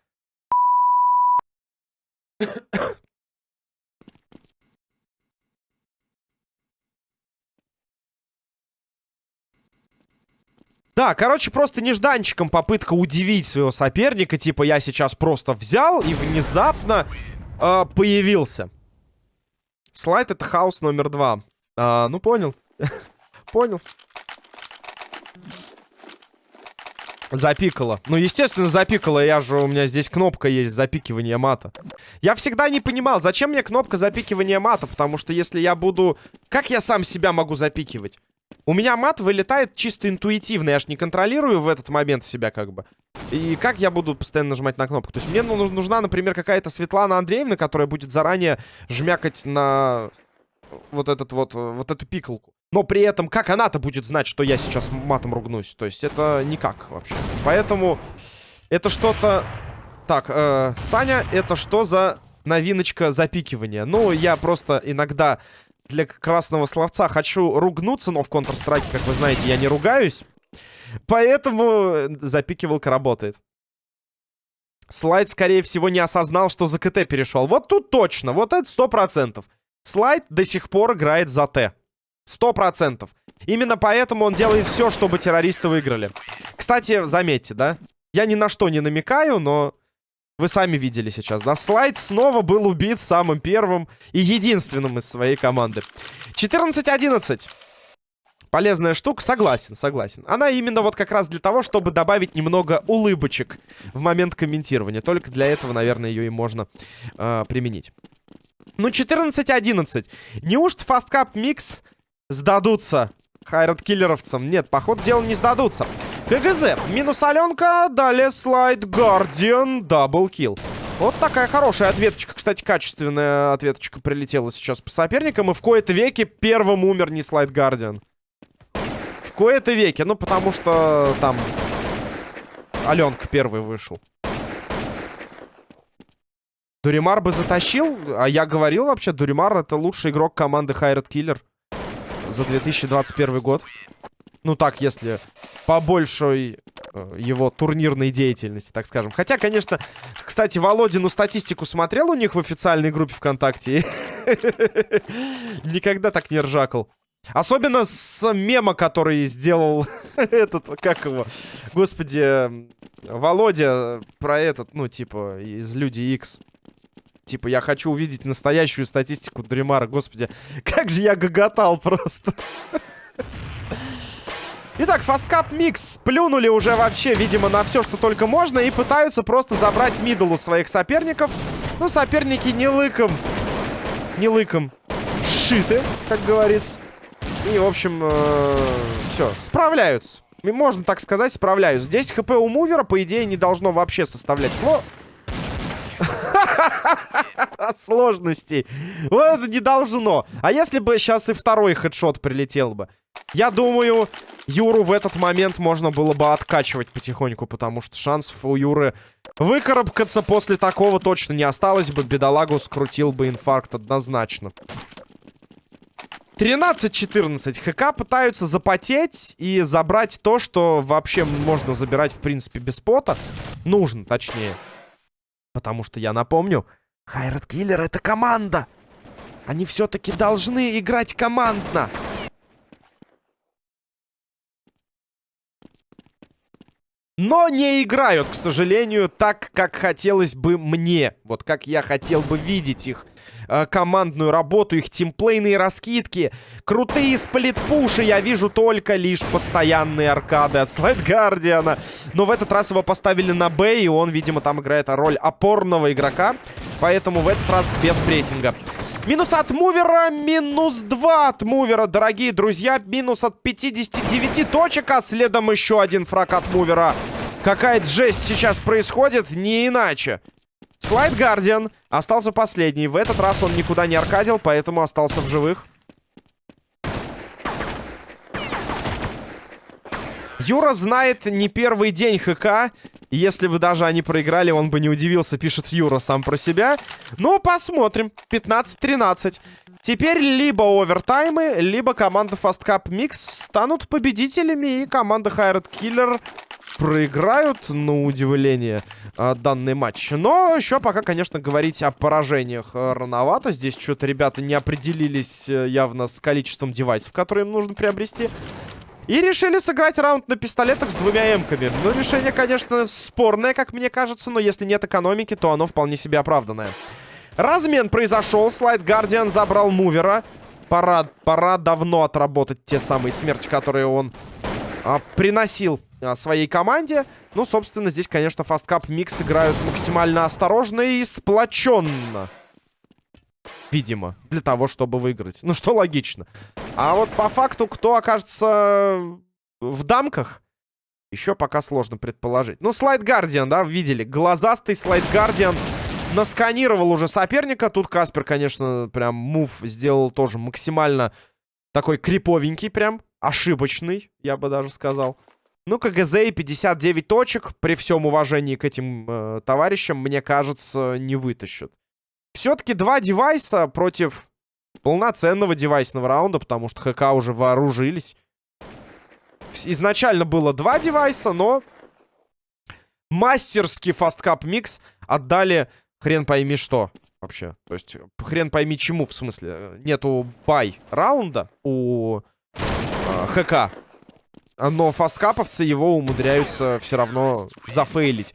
Да, короче, просто нежданчиком попытка удивить своего соперника. Типа, я сейчас просто взял и внезапно э, появился. Слайд это хаос номер два. А, ну, понял. понял. Запикало. Ну, естественно, запикало. Я же, у меня здесь кнопка есть запикивания мата. Я всегда не понимал, зачем мне кнопка запикивания мата, потому что если я буду... Как я сам себя могу запикивать? У меня мат вылетает чисто интуитивно. Я ж не контролирую в этот момент себя как бы. И как я буду постоянно нажимать на кнопку? То есть мне нужна, например, какая-то Светлана Андреевна, которая будет заранее жмякать на вот этот вот, вот эту пикалку. Но при этом, как она-то будет знать, что я сейчас матом ругнусь? То есть это никак вообще. Поэтому это что-то... Так, э, Саня, это что за новиночка запикивания? Ну, я просто иногда для красного словца хочу ругнуться, но в Counter-Strike, как вы знаете, я не ругаюсь. Поэтому запикивалка работает. Слайд, скорее всего, не осознал, что за КТ перешел. Вот тут точно, вот это сто процентов. Слайд до сих пор играет за Т. Сто процентов. Именно поэтому он делает все, чтобы террористы выиграли. Кстати, заметьте, да? Я ни на что не намекаю, но вы сами видели сейчас, да? Слайд снова был убит самым первым и единственным из своей команды. 14-11. Полезная штука, согласен, согласен. Она именно вот как раз для того, чтобы добавить немного улыбочек в момент комментирования. Только для этого, наверное, ее и можно э, применить. Ну, 14-11. Неужто FastCup Mix сдадутся Hired Killer овцам? Нет, походу дела не сдадутся. KGZ. Минус Аленка. Далее Slide Guardian. Double kill. Вот такая хорошая ответочка. Кстати, качественная ответочка прилетела сейчас по соперникам. И в кои-то веке первым умер не Slide Guardian. В кои-то веке. Ну, потому что там Аленка первый вышел. Дуримар бы затащил. А я говорил вообще, Дуримар это лучший игрок команды Хайрат Киллер за 2021 год. Ну так, если по большой э, его турнирной деятельности, так скажем. Хотя, конечно, кстати, Володину статистику смотрел у них в официальной группе ВКонтакте. Никогда так не ржакал. Особенно с мема, который сделал этот, как его, господи, Володя про этот, ну, типа, из Люди X. Типа, я хочу увидеть настоящую статистику Дремара. Господи, как же я гоготал просто. Итак, FastCup Mix плюнули уже вообще, видимо, на все, что только можно. И пытаются просто забрать middle у своих соперников. Ну, соперники не лыком не лыком сшиты, как говорится. И, в общем, э, все, справляются. Можно так сказать, справляются. Здесь хп у мувера, по идее, не должно вообще составлять сло... Сложностей. Вот это не должно. А если бы сейчас и второй хедшот прилетел бы? Я думаю, Юру в этот момент можно было бы откачивать потихоньку, потому что шансов у Юры выкарабкаться после такого точно не осталось бы. Бедолагу скрутил бы инфаркт однозначно. 13-14. ХК пытаются запотеть и забрать то, что вообще можно забирать, в принципе, без пота. Нужно, точнее. Потому что, я напомню, Хайрат Киллер — это команда. Они все-таки должны играть командно. Но не играют, к сожалению, так, как хотелось бы мне. Вот как я хотел бы видеть их э, командную работу, их тимплейные раскидки. Крутые сплитпуши я вижу только лишь постоянные аркады от Слайд Гардиана. Но в этот раз его поставили на Б, и он, видимо, там играет роль опорного игрока. Поэтому в этот раз без прессинга. Минус от мувера, минус 2 от мувера, дорогие друзья. Минус от 59 точек, а следом еще один фраг от мувера. Какая жесть сейчас происходит, не иначе. Слайд Гардиан остался последний. В этот раз он никуда не аркадил, поэтому остался в живых. Юра знает не первый день ХК. Если бы даже они проиграли, он бы не удивился, пишет Юра сам про себя. Но посмотрим. 15-13. Теперь либо овертаймы, либо команда Fast Cup Mix станут победителями, и команда Hired Killer проиграют, на удивление, а, данный матч. Но еще пока, конечно, говорить о поражениях э, рановато. Здесь что-то ребята не определились э, явно с количеством девайсов, которые им нужно приобрести. И решили сыграть раунд на пистолетах с двумя эмками. Ну, решение, конечно, спорное, как мне кажется, но если нет экономики, то оно вполне себе оправданное. Размен произошел, Слайд Гардиан забрал мувера. Пора, пора давно отработать те самые смерти, которые он а, приносил а, своей команде. Ну, собственно, здесь, конечно, FastCup Mix играют максимально осторожно и сплоченно видимо, для того, чтобы выиграть. Ну, что логично. А вот по факту, кто окажется в дамках, еще пока сложно предположить. Ну, Slide Guardian, да, видели. Глазастый Slide Guardian насканировал уже соперника. Тут Каспер, конечно, прям move сделал тоже максимально такой криповенький прям. Ошибочный, я бы даже сказал. Ну, КГЗ и 59 точек, при всем уважении к этим э, товарищам, мне кажется, не вытащат. Все-таки два девайса против полноценного девайсного раунда, потому что ХК уже вооружились. Изначально было два девайса, но мастерский фасткап микс отдали хрен пойми что вообще. То есть хрен пойми чему, в смысле. Нету бай раунда у э, ХК. Но фасткаповцы его умудряются все равно зафейлить.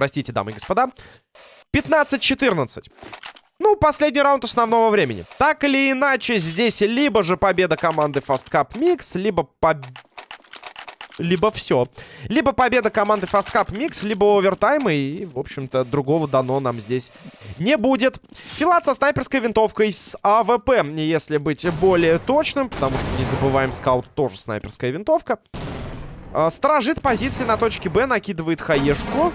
Простите, дамы и господа. 15-14. Ну, последний раунд основного времени. Так или иначе, здесь либо же победа команды Fast Cup Mix, либо победа либо все. Либо победа команды FastCup Mix, либо овертайм. И, в общем-то, другого дано нам здесь не будет. Филат со снайперской винтовкой с АВП, если быть более точным. Потому что, не забываем, скаут тоже снайперская винтовка. А, сторожит позиции на точке Б, накидывает хаешку.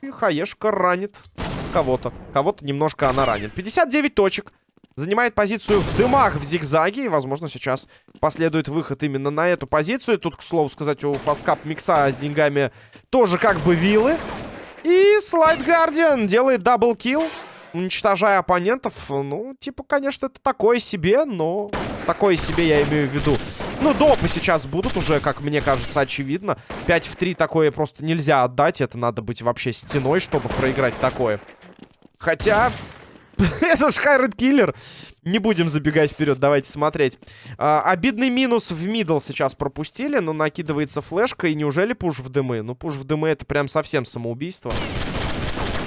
И хаешка ранит кого-то. Кого-то немножко она ранит. 59 точек. Занимает позицию в дымах в зигзаге. И, возможно, сейчас последует выход именно на эту позицию. Тут, к слову сказать, у Fastcup микса с деньгами тоже как бы вилы. И Слайд Гардиан делает double kill, уничтожая оппонентов. Ну, типа, конечно, это такое себе, но... Такое себе я имею в виду. Ну, допы сейчас будут уже, как мне кажется, очевидно. 5 в 3 такое просто нельзя отдать. Это надо быть вообще стеной, чтобы проиграть такое. Хотя... Это ж Хайред Киллер. Не будем забегать вперед, давайте смотреть. А, обидный минус в мидл сейчас пропустили, но накидывается флешка. И неужели пуш в дымы? Ну, пуш в дымы это прям совсем самоубийство.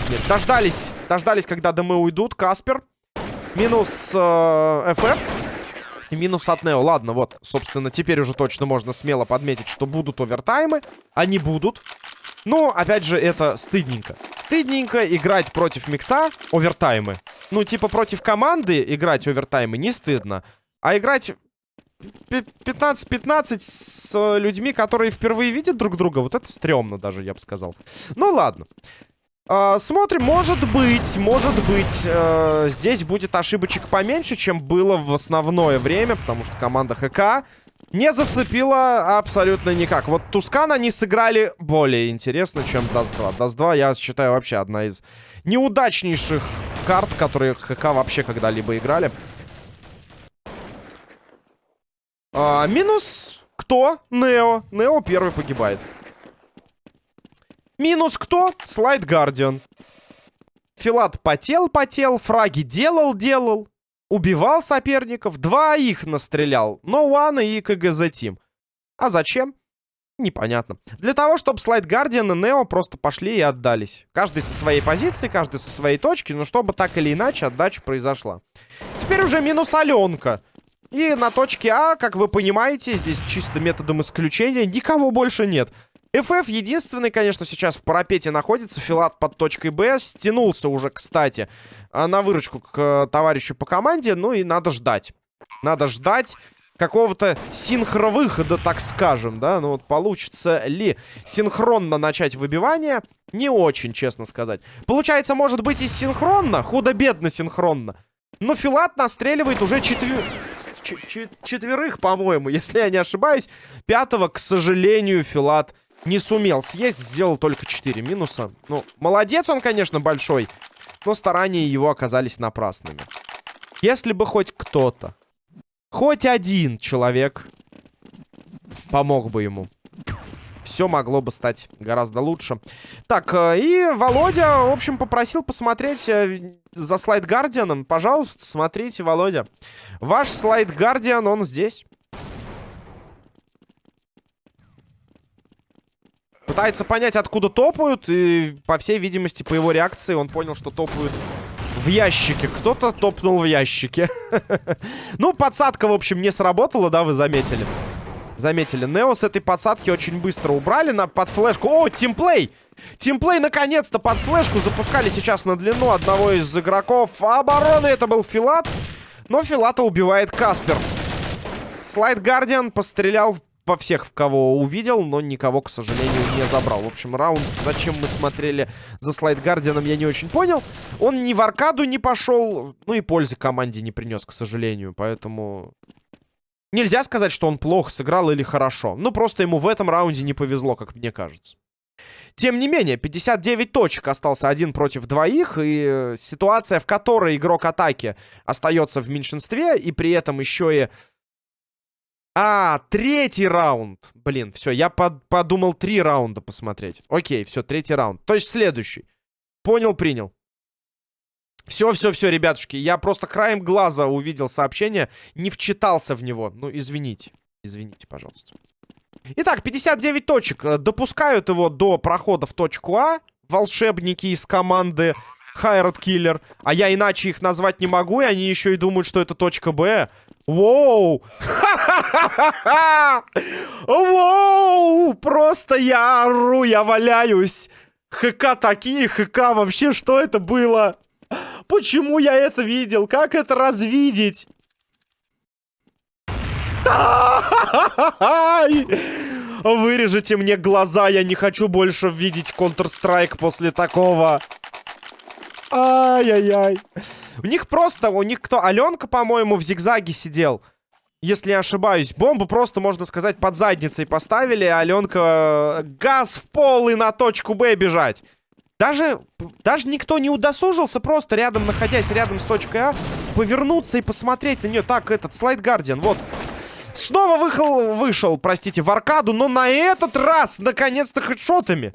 Нет, дождались, дождались, когда дымы уйдут. Каспер. Минус э, ФФ. И минус от Нео. Ладно, вот, собственно, теперь уже точно можно смело подметить, что будут овертаймы. Они будут. Ну, опять же, это стыдненько. Стыдненько играть против микса овертаймы. Ну, типа против команды играть овертаймы не стыдно. А играть 15-15 с людьми, которые впервые видят друг друга, вот это стрёмно даже, я бы сказал. Ну, ладно. А, смотрим, может быть, может быть, э, здесь будет ошибочек поменьше, чем было в основное время, потому что команда ХК не зацепила абсолютно никак. Вот Tuscan они сыграли более интересно, чем Dust 2. Dust 2, я считаю, вообще одна из неудачнейших карт, которые ХК вообще когда-либо играли. А, минус кто? Нео. Нео первый погибает. Минус кто? Слайд Гардиан. Филат потел-потел, фраги делал-делал. Убивал соперников. Два их настрелял. Но One и КГЗ Тим. А зачем? Непонятно. Для того, чтобы Слайд Гардиан и Нео просто пошли и отдались. Каждый со своей позиции, каждый со своей точки. Но чтобы так или иначе отдача произошла. Теперь уже минус Аленка. И на точке А, как вы понимаете, здесь чисто методом исключения никого больше нет. FF единственный, конечно, сейчас в парапете находится. Филат под точкой Б. Стянулся уже, кстати, а, на выручку к э, товарищу по команде. Ну и надо ждать. Надо ждать какого-то синхровыхода, так скажем, да? Ну вот получится ли синхронно начать выбивание? Не очень, честно сказать. Получается, может быть и синхронно, худо-бедно синхронно. Но Филат настреливает уже четвер... четверых, по-моему, если я не ошибаюсь. Пятого, к сожалению, Филат не сумел съесть, сделал только 4 минуса. Ну, молодец он, конечно, большой, но старания его оказались напрасными. Если бы хоть кто-то, хоть один человек помог бы ему, все могло бы стать гораздо лучше. Так, э, и Володя, в общем, попросил посмотреть э, за слайд Гардианом. Пожалуйста, смотрите, Володя. Ваш слайд Гардиан, он здесь. Пытается понять, откуда топают. И, по всей видимости, по его реакции он понял, что топают в ящике. Кто-то топнул в ящике. Ну, подсадка, в общем, не сработала, да, вы заметили. Заметили. Нео с этой подсадки очень быстро убрали на, под флешку. О, тимплей! Тимплей наконец-то под флешку запускали сейчас на длину одного из игроков обороны. Это был Филат. Но Филата убивает Каспер. Слайд Гардиан пострелял во всех, в кого увидел, но никого, к сожалению, не забрал. В общем, раунд, зачем мы смотрели за слайд Гардианом, я не очень понял. Он ни в аркаду не пошел, ну и пользы команде не принес, к сожалению. Поэтому нельзя сказать, что он плохо сыграл или хорошо. Ну, просто ему в этом раунде не повезло, как мне кажется. Тем не менее, 59 точек остался один против двоих, и э, ситуация, в которой игрок атаки остается в меньшинстве, и при этом еще и а, третий раунд. Блин, все, я под, подумал три раунда посмотреть. Окей, все, третий раунд. То есть следующий. Понял, принял. Все, все, все, ребятушки. Я просто краем глаза увидел сообщение, не вчитался в него. Ну, извините. Извините, пожалуйста. Итак, 59 точек. Допускают его до прохода в точку А. Волшебники из команды Хайрат Киллер. А я иначе их назвать не могу, и они еще и думают, что это точка Б. Воу! Воу! Просто я ору, я валяюсь. ХК такие, ХК вообще, что это было? Почему я это видел? Как это развидеть? Вырежите мне глаза, я не хочу больше видеть Counter-Strike после такого. Ай-яй-яй. У них просто, у них кто? Аленка, по-моему, в зигзаге сидел. Если не ошибаюсь. Бомбу просто, можно сказать, под задницей поставили. А Аленка э, газ в пол и на точку Б бежать. Даже, даже никто не удосужился просто рядом, находясь рядом с точкой А, повернуться и посмотреть на нее. Так, этот, слайд Гардиан, вот. Снова выхал, вышел, простите, в аркаду, но на этот раз, наконец-то, хедшотами.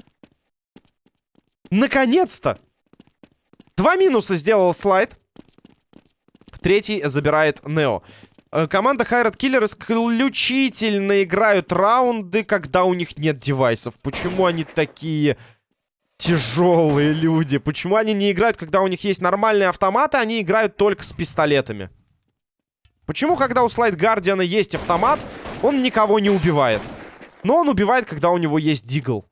Наконец-то. Два минуса сделал слайд. Третий забирает Нео. Э, команда Хайрат Киллер исключительно играют раунды, когда у них нет девайсов. Почему они такие тяжелые люди? Почему они не играют, когда у них есть нормальные автоматы, они играют только с пистолетами? Почему, когда у Слайд Гардиана есть автомат, он никого не убивает? Но он убивает, когда у него есть дигл.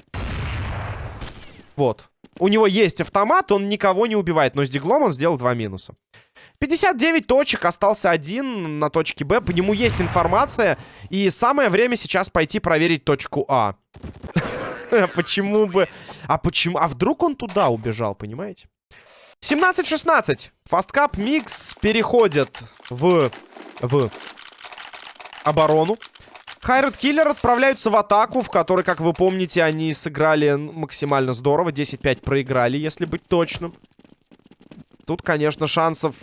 Вот. У него есть автомат, он никого не убивает. Но с диглом он сделал два минуса. 59 точек, остался один на точке Б. По нему есть информация. И самое время сейчас пойти проверить точку А. Почему бы... А почему... А вдруг он туда убежал, понимаете? 17-16. Фасткап Микс переходит в... В оборону. Хайред Киллер отправляются в атаку, в которой, как вы помните, они сыграли максимально здорово. 10-5 проиграли, если быть точным. Тут, конечно, шансов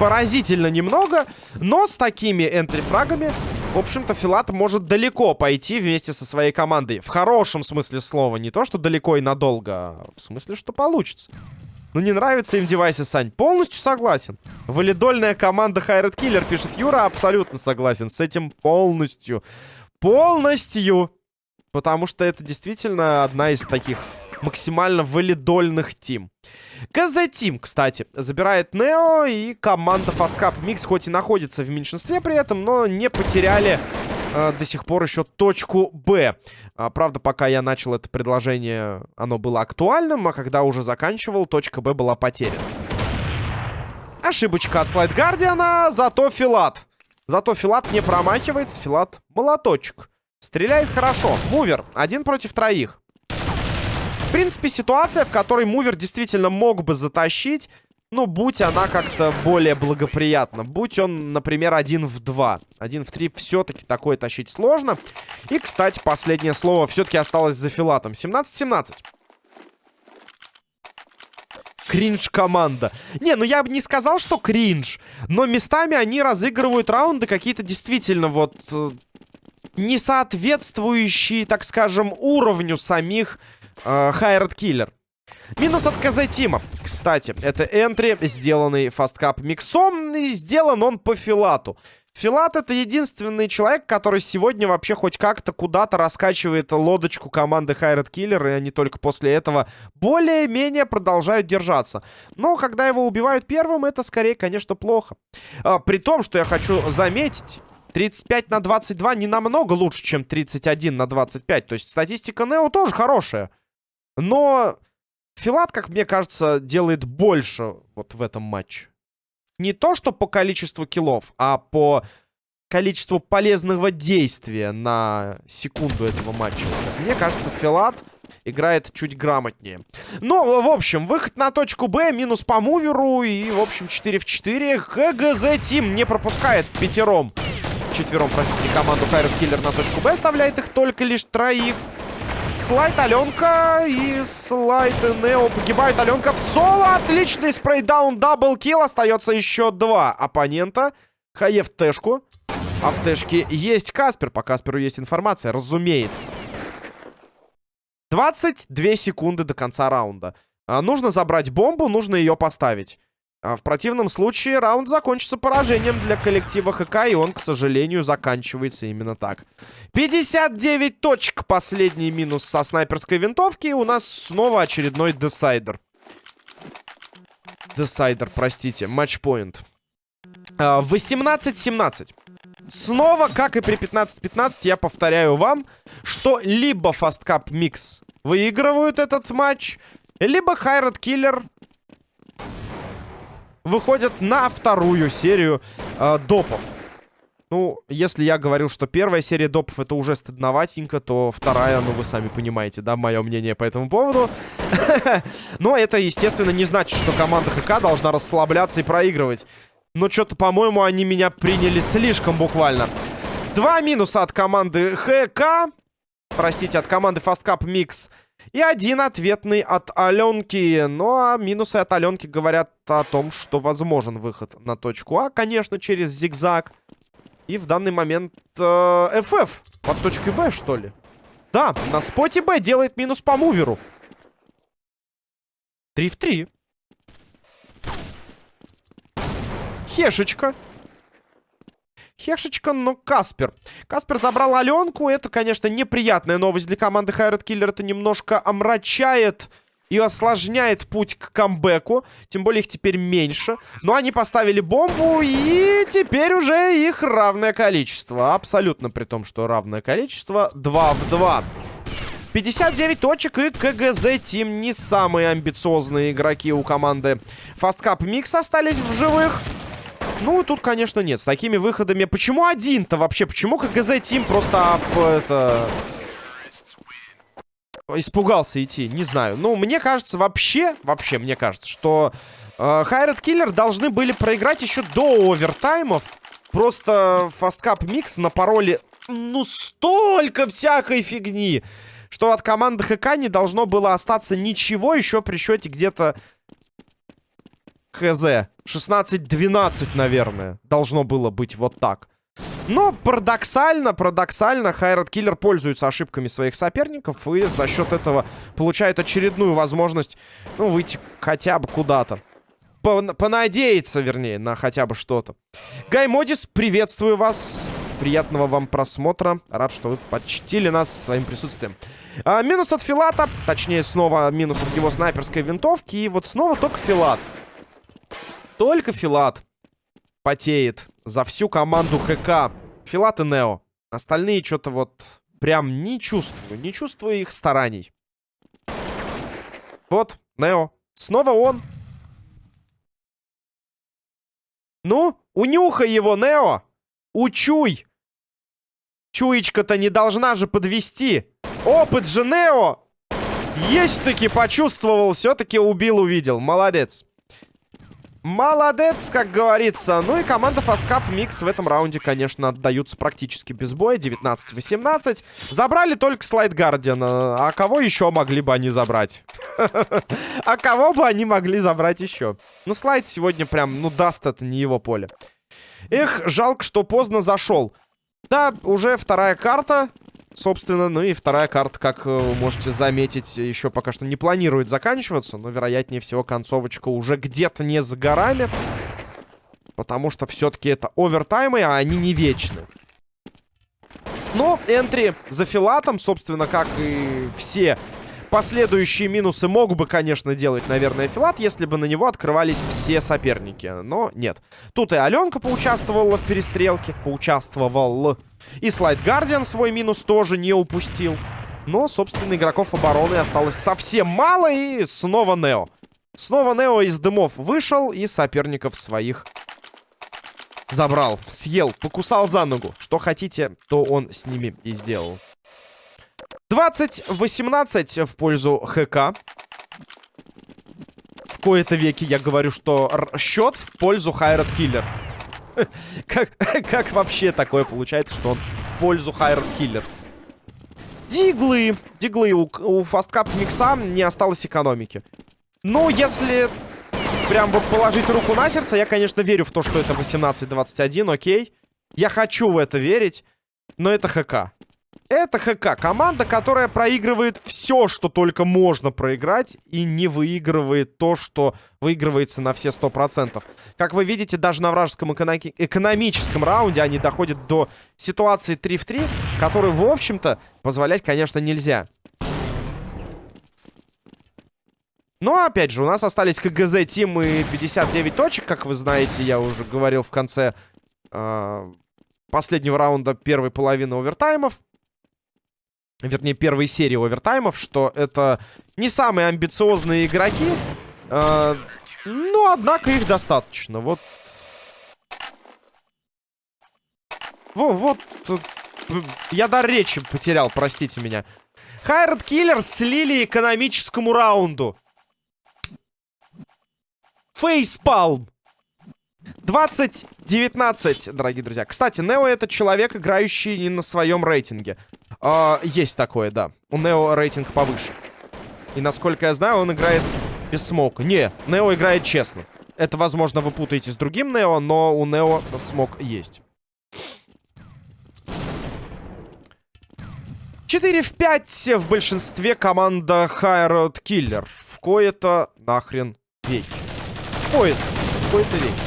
поразительно немного. Но с такими энтрифрагами, в общем-то, Филат может далеко пойти вместе со своей командой. В хорошем смысле слова. Не то, что далеко и надолго, а в смысле, что получится. Ну, не нравится им девайсы, Сань. Полностью согласен. Валидольная команда Хайред Киллер, пишет Юра. Абсолютно согласен с этим полностью. Полностью. Потому что это действительно одна из таких максимально валидольных тим. КЗ Тим, кстати, забирает Нео, и команда Fast Mix хоть и находится в меньшинстве при этом, но не потеряли э, до сих пор еще точку Б. А, правда, пока я начал это предложение, оно было актуальным, а когда уже заканчивал, точка Б была потеряна. Ошибочка от Слайд Гардиана, зато Филат. Зато Филат не промахивается, Филат молоточек. Стреляет хорошо. Мувер, один против троих. В принципе, ситуация, в которой Мувер действительно мог бы затащить, ну, будь она как-то более благоприятна. Будь он, например, один в два. Один в три все-таки такое тащить сложно. И, кстати, последнее слово все-таки осталось за Филатом. 17-17. Кринж команда. Не, ну я бы не сказал, что кринж. Но местами они разыгрывают раунды какие-то действительно вот... Э, не соответствующие, так скажем, уровню самих э, Хайред Киллер. Минус от КЗ. Кстати, это энтри, сделанный фасткап миксом, и сделан он по Филату. Филат это единственный человек, который сегодня вообще хоть как-то куда-то раскачивает лодочку команды Хайред Киллер, и они только после этого более-менее продолжают держаться. Но когда его убивают первым, это скорее, конечно, плохо. А, при том, что я хочу заметить, 35 на 22 не намного лучше, чем 31 на 25. То есть статистика Нео тоже хорошая. Но Филат, как мне кажется, делает больше вот в этом матче. Не то, что по количеству киллов, а по количеству полезного действия на секунду этого матча. Мне кажется, Филат играет чуть грамотнее. Ну, в общем, выход на точку Б, минус по муверу и, в общем, 4 в 4. ХГЗ Тим не пропускает в пятером. Четвером, простите, команду Хайров Киллер на точку Б оставляет их только лишь троих. Слайд Аленка и слайд Нео погибает. Аленка в соло. Отличный spraydown, double kill. Остается еще два оппонента. Хае в тэшку. А в тэшке есть Каспер. По Касперу есть информация, разумеется. 22 секунды до конца раунда. А, нужно забрать бомбу, нужно ее поставить. А в противном случае раунд закончится поражением для коллектива ХК, и он, к сожалению, заканчивается именно так. 59 точек, последний минус со снайперской винтовки, и у нас снова очередной decider. Decider, простите, match point. 18-17. Снова, как и при 15-15, я повторяю вам, что либо Fast Микс выигрывают этот матч, либо Хайрат Киллер выходят на вторую серию э, допов. Ну, если я говорил, что первая серия допов это уже стыдноватенько, то вторая, ну, вы сами понимаете, да, мое мнение по этому поводу. Но это, естественно, не значит, что команда ХК должна расслабляться и проигрывать. Но что-то, по-моему, они меня приняли слишком буквально. Два минуса от команды ХК. Простите, от команды Fast Cup Mix. И один ответный от Аленки. Ну, а минусы от Аленки говорят о том, что возможен выход на точку А, конечно, через зигзаг. И в данный момент э, FF под точкой Б, что ли? Да, на споте Б делает минус по муверу. 3 в 3. Хешечка. Хешечка, но Каспер. Каспер забрал Аленку. Это, конечно, неприятная новость для команды Хайред Киллер. Это немножко омрачает и осложняет путь к камбэку. Тем более их теперь меньше. Но они поставили бомбу, и теперь уже их равное количество. Абсолютно при том, что равное количество. 2 в 2. 59 точек и КГЗ Тим не самые амбициозные игроки у команды Fast Cup Mix остались в живых. Ну, тут, конечно, нет. С такими выходами... Почему один-то вообще? Почему КГЗ Тим просто это... Испугался идти? Не знаю. Ну, мне кажется, вообще... Вообще, мне кажется, что... Хайред Киллер должны были проиграть еще до овертаймов. Просто Cup Mix на пароле... Ну, столько всякой фигни что от команды ХК не должно было остаться ничего еще при счете где-то ХЗ. 16-12, наверное, должно было быть вот так. Но парадоксально, парадоксально, Хайрат Киллер пользуется ошибками своих соперников и за счет этого получает очередную возможность, ну, выйти хотя бы куда-то. Понадеяться, вернее, на хотя бы что-то. Гай Модис, приветствую вас. Приятного вам просмотра. Рад, что вы почтили нас своим присутствием. А, минус от Филата. Точнее, снова минус от его снайперской винтовки. И вот снова только Филат. Только Филат потеет за всю команду ХК. Филат и Нео. Остальные что-то вот прям не чувствую. Не чувствую их стараний. Вот, Нео. Снова он. Ну, унюхай его, Нео. Учуй! Чуечка-то не должна же подвести. Опыт же Нео! Есть-таки почувствовал, все-таки убил, увидел. Молодец. Молодец, как говорится. Ну и команда Fast Cup Mix в этом раунде, конечно, отдаются практически без боя. 19-18. Забрали только Слайд Гардиана. А кого еще могли бы они забрать? А кого бы они могли забрать еще? Ну, Слайд сегодня прям, ну, даст это не его поле. Эх, жалко, что поздно зашел. Да, уже вторая карта. Собственно, ну и вторая карта, как вы можете заметить, еще пока что не планирует заканчиваться. Но, вероятнее всего, концовочка уже где-то не за горами. Потому что все-таки это овертаймы, а они не вечны. Но энтри за филатом, собственно, как и все Последующие минусы мог бы, конечно, делать, наверное, Филат, если бы на него открывались все соперники. Но нет. Тут и Аленка поучаствовала в перестрелке. Поучаствовал. И Слайд Гардиан свой минус тоже не упустил. Но, собственно, игроков обороны осталось совсем мало. И снова Нео. Снова Нео из дымов вышел и соперников своих забрал. Съел, покусал за ногу. Что хотите, то он с ними и сделал. 20-18 в пользу ХК. В кои-то веки я говорю, что счет в пользу Хайрат Киллер. как, как вообще такое получается, что он в пользу Хайрат Киллер? Диглы. Диглы. У, у фасткап микса не осталось экономики. Ну, если прям вот положить руку на сердце, я, конечно, верю в то, что это 18-21, окей. Я хочу в это верить, но это ХК. Это ХК. Команда, которая проигрывает все, что только можно проиграть, и не выигрывает то, что выигрывается на все 100%. Как вы видите, даже на вражеском эконом экономическом раунде они доходят до ситуации 3 в 3, которую, в общем-то, позволять, конечно, нельзя. Но, опять же, у нас остались КГЗ Тим и 59 точек, как вы знаете, я уже говорил в конце э, последнего раунда первой половины овертаймов вернее, первой серии овертаймов, что это не самые амбициозные игроки, э, но, однако, их достаточно. Вот. Во, вот. Я дар речи потерял, простите меня. Хайред Киллер слили экономическому раунду. Фейспалм. 20-19, дорогие друзья. Кстати, Нео это человек, играющий не на своем рейтинге. А, есть такое, да. У Нео рейтинг повыше. И насколько я знаю, он играет без смока. Не, Нео играет честно. Это, возможно, вы путаете с другим Нео, но у Нео смог есть. 4 в 5 в большинстве команда Хайрод Киллер. В кое-то нахрен веки. В кое-то, в кое-то веки.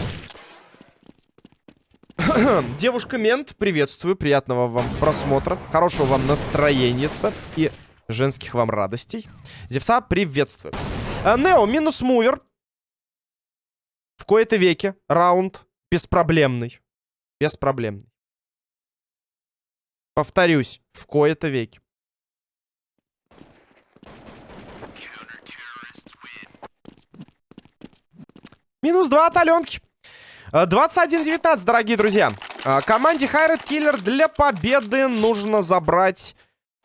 Девушка-мент, приветствую, приятного вам просмотра, хорошего вам настроенница и женских вам радостей. Зевса, приветствую. А, Нео, минус мувер. В кои-то веке раунд беспроблемный. Беспроблемный. Повторюсь, в кои-то веке. Минус два от Аленки. 21-19, э, дорогие друзья. Э, команде Хайред Киллер для победы нужно забрать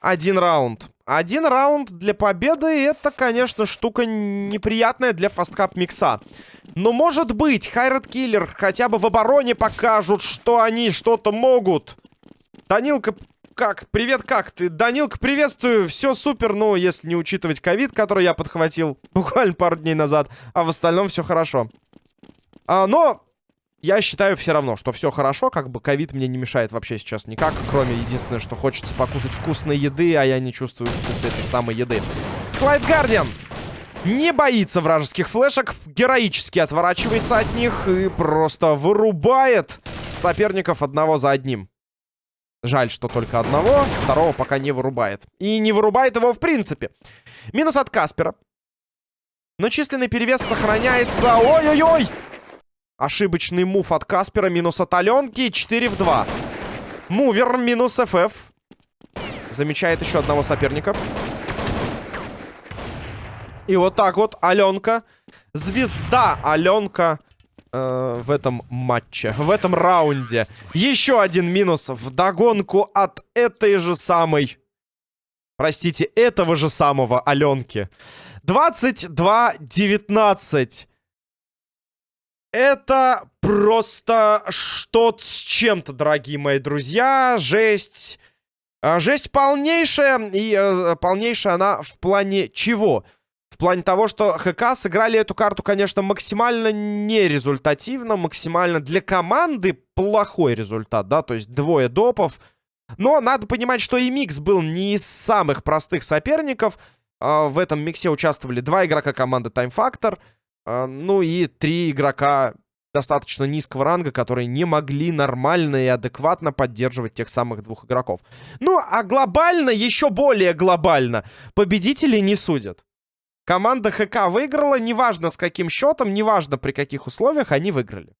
один раунд. Один раунд для победы это, конечно, штука неприятная для фасткап микса. Но может быть, Хайред Киллер хотя бы в обороне покажут, что они что-то могут. Данилка, как? Привет, как ты? Данилка, приветствую. Все супер, ну, если не учитывать ковид, который я подхватил буквально пару дней назад. А в остальном все хорошо. А, но я считаю все равно, что все хорошо, как бы ковид мне не мешает вообще сейчас никак, кроме единственное, что хочется покушать вкусной еды, а я не чувствую вкус этой самой еды. Слайд Гардиан не боится вражеских флешек, героически отворачивается от них и просто вырубает соперников одного за одним. Жаль, что только одного, второго пока не вырубает. И не вырубает его в принципе. Минус от Каспера. Но численный перевес сохраняется. Ой-ой-ой! Ошибочный мув от Каспера, минус от Аленки. 4 в 2. Мувер, минус ФФ. Замечает еще одного соперника. И вот так вот Аленка. Звезда Аленка э, в этом матче, в этом раунде. Еще один минус в догонку от этой же самой... Простите, этого же самого Аленки. 22-19. Это просто что-то с чем-то, дорогие мои друзья. Жесть. А, жесть полнейшая. И э, полнейшая она в плане чего? В плане того, что ХК сыграли эту карту, конечно, максимально нерезультативно. Максимально для команды плохой результат, да? То есть двое допов. Но надо понимать, что и микс был не из самых простых соперников. А, в этом миксе участвовали два игрока команды Time Factor — ну и три игрока достаточно низкого ранга, которые не могли нормально и адекватно поддерживать тех самых двух игроков. Ну, а глобально, еще более глобально, победители не судят. Команда ХК выиграла, неважно с каким счетом, неважно при каких условиях, они выиграли.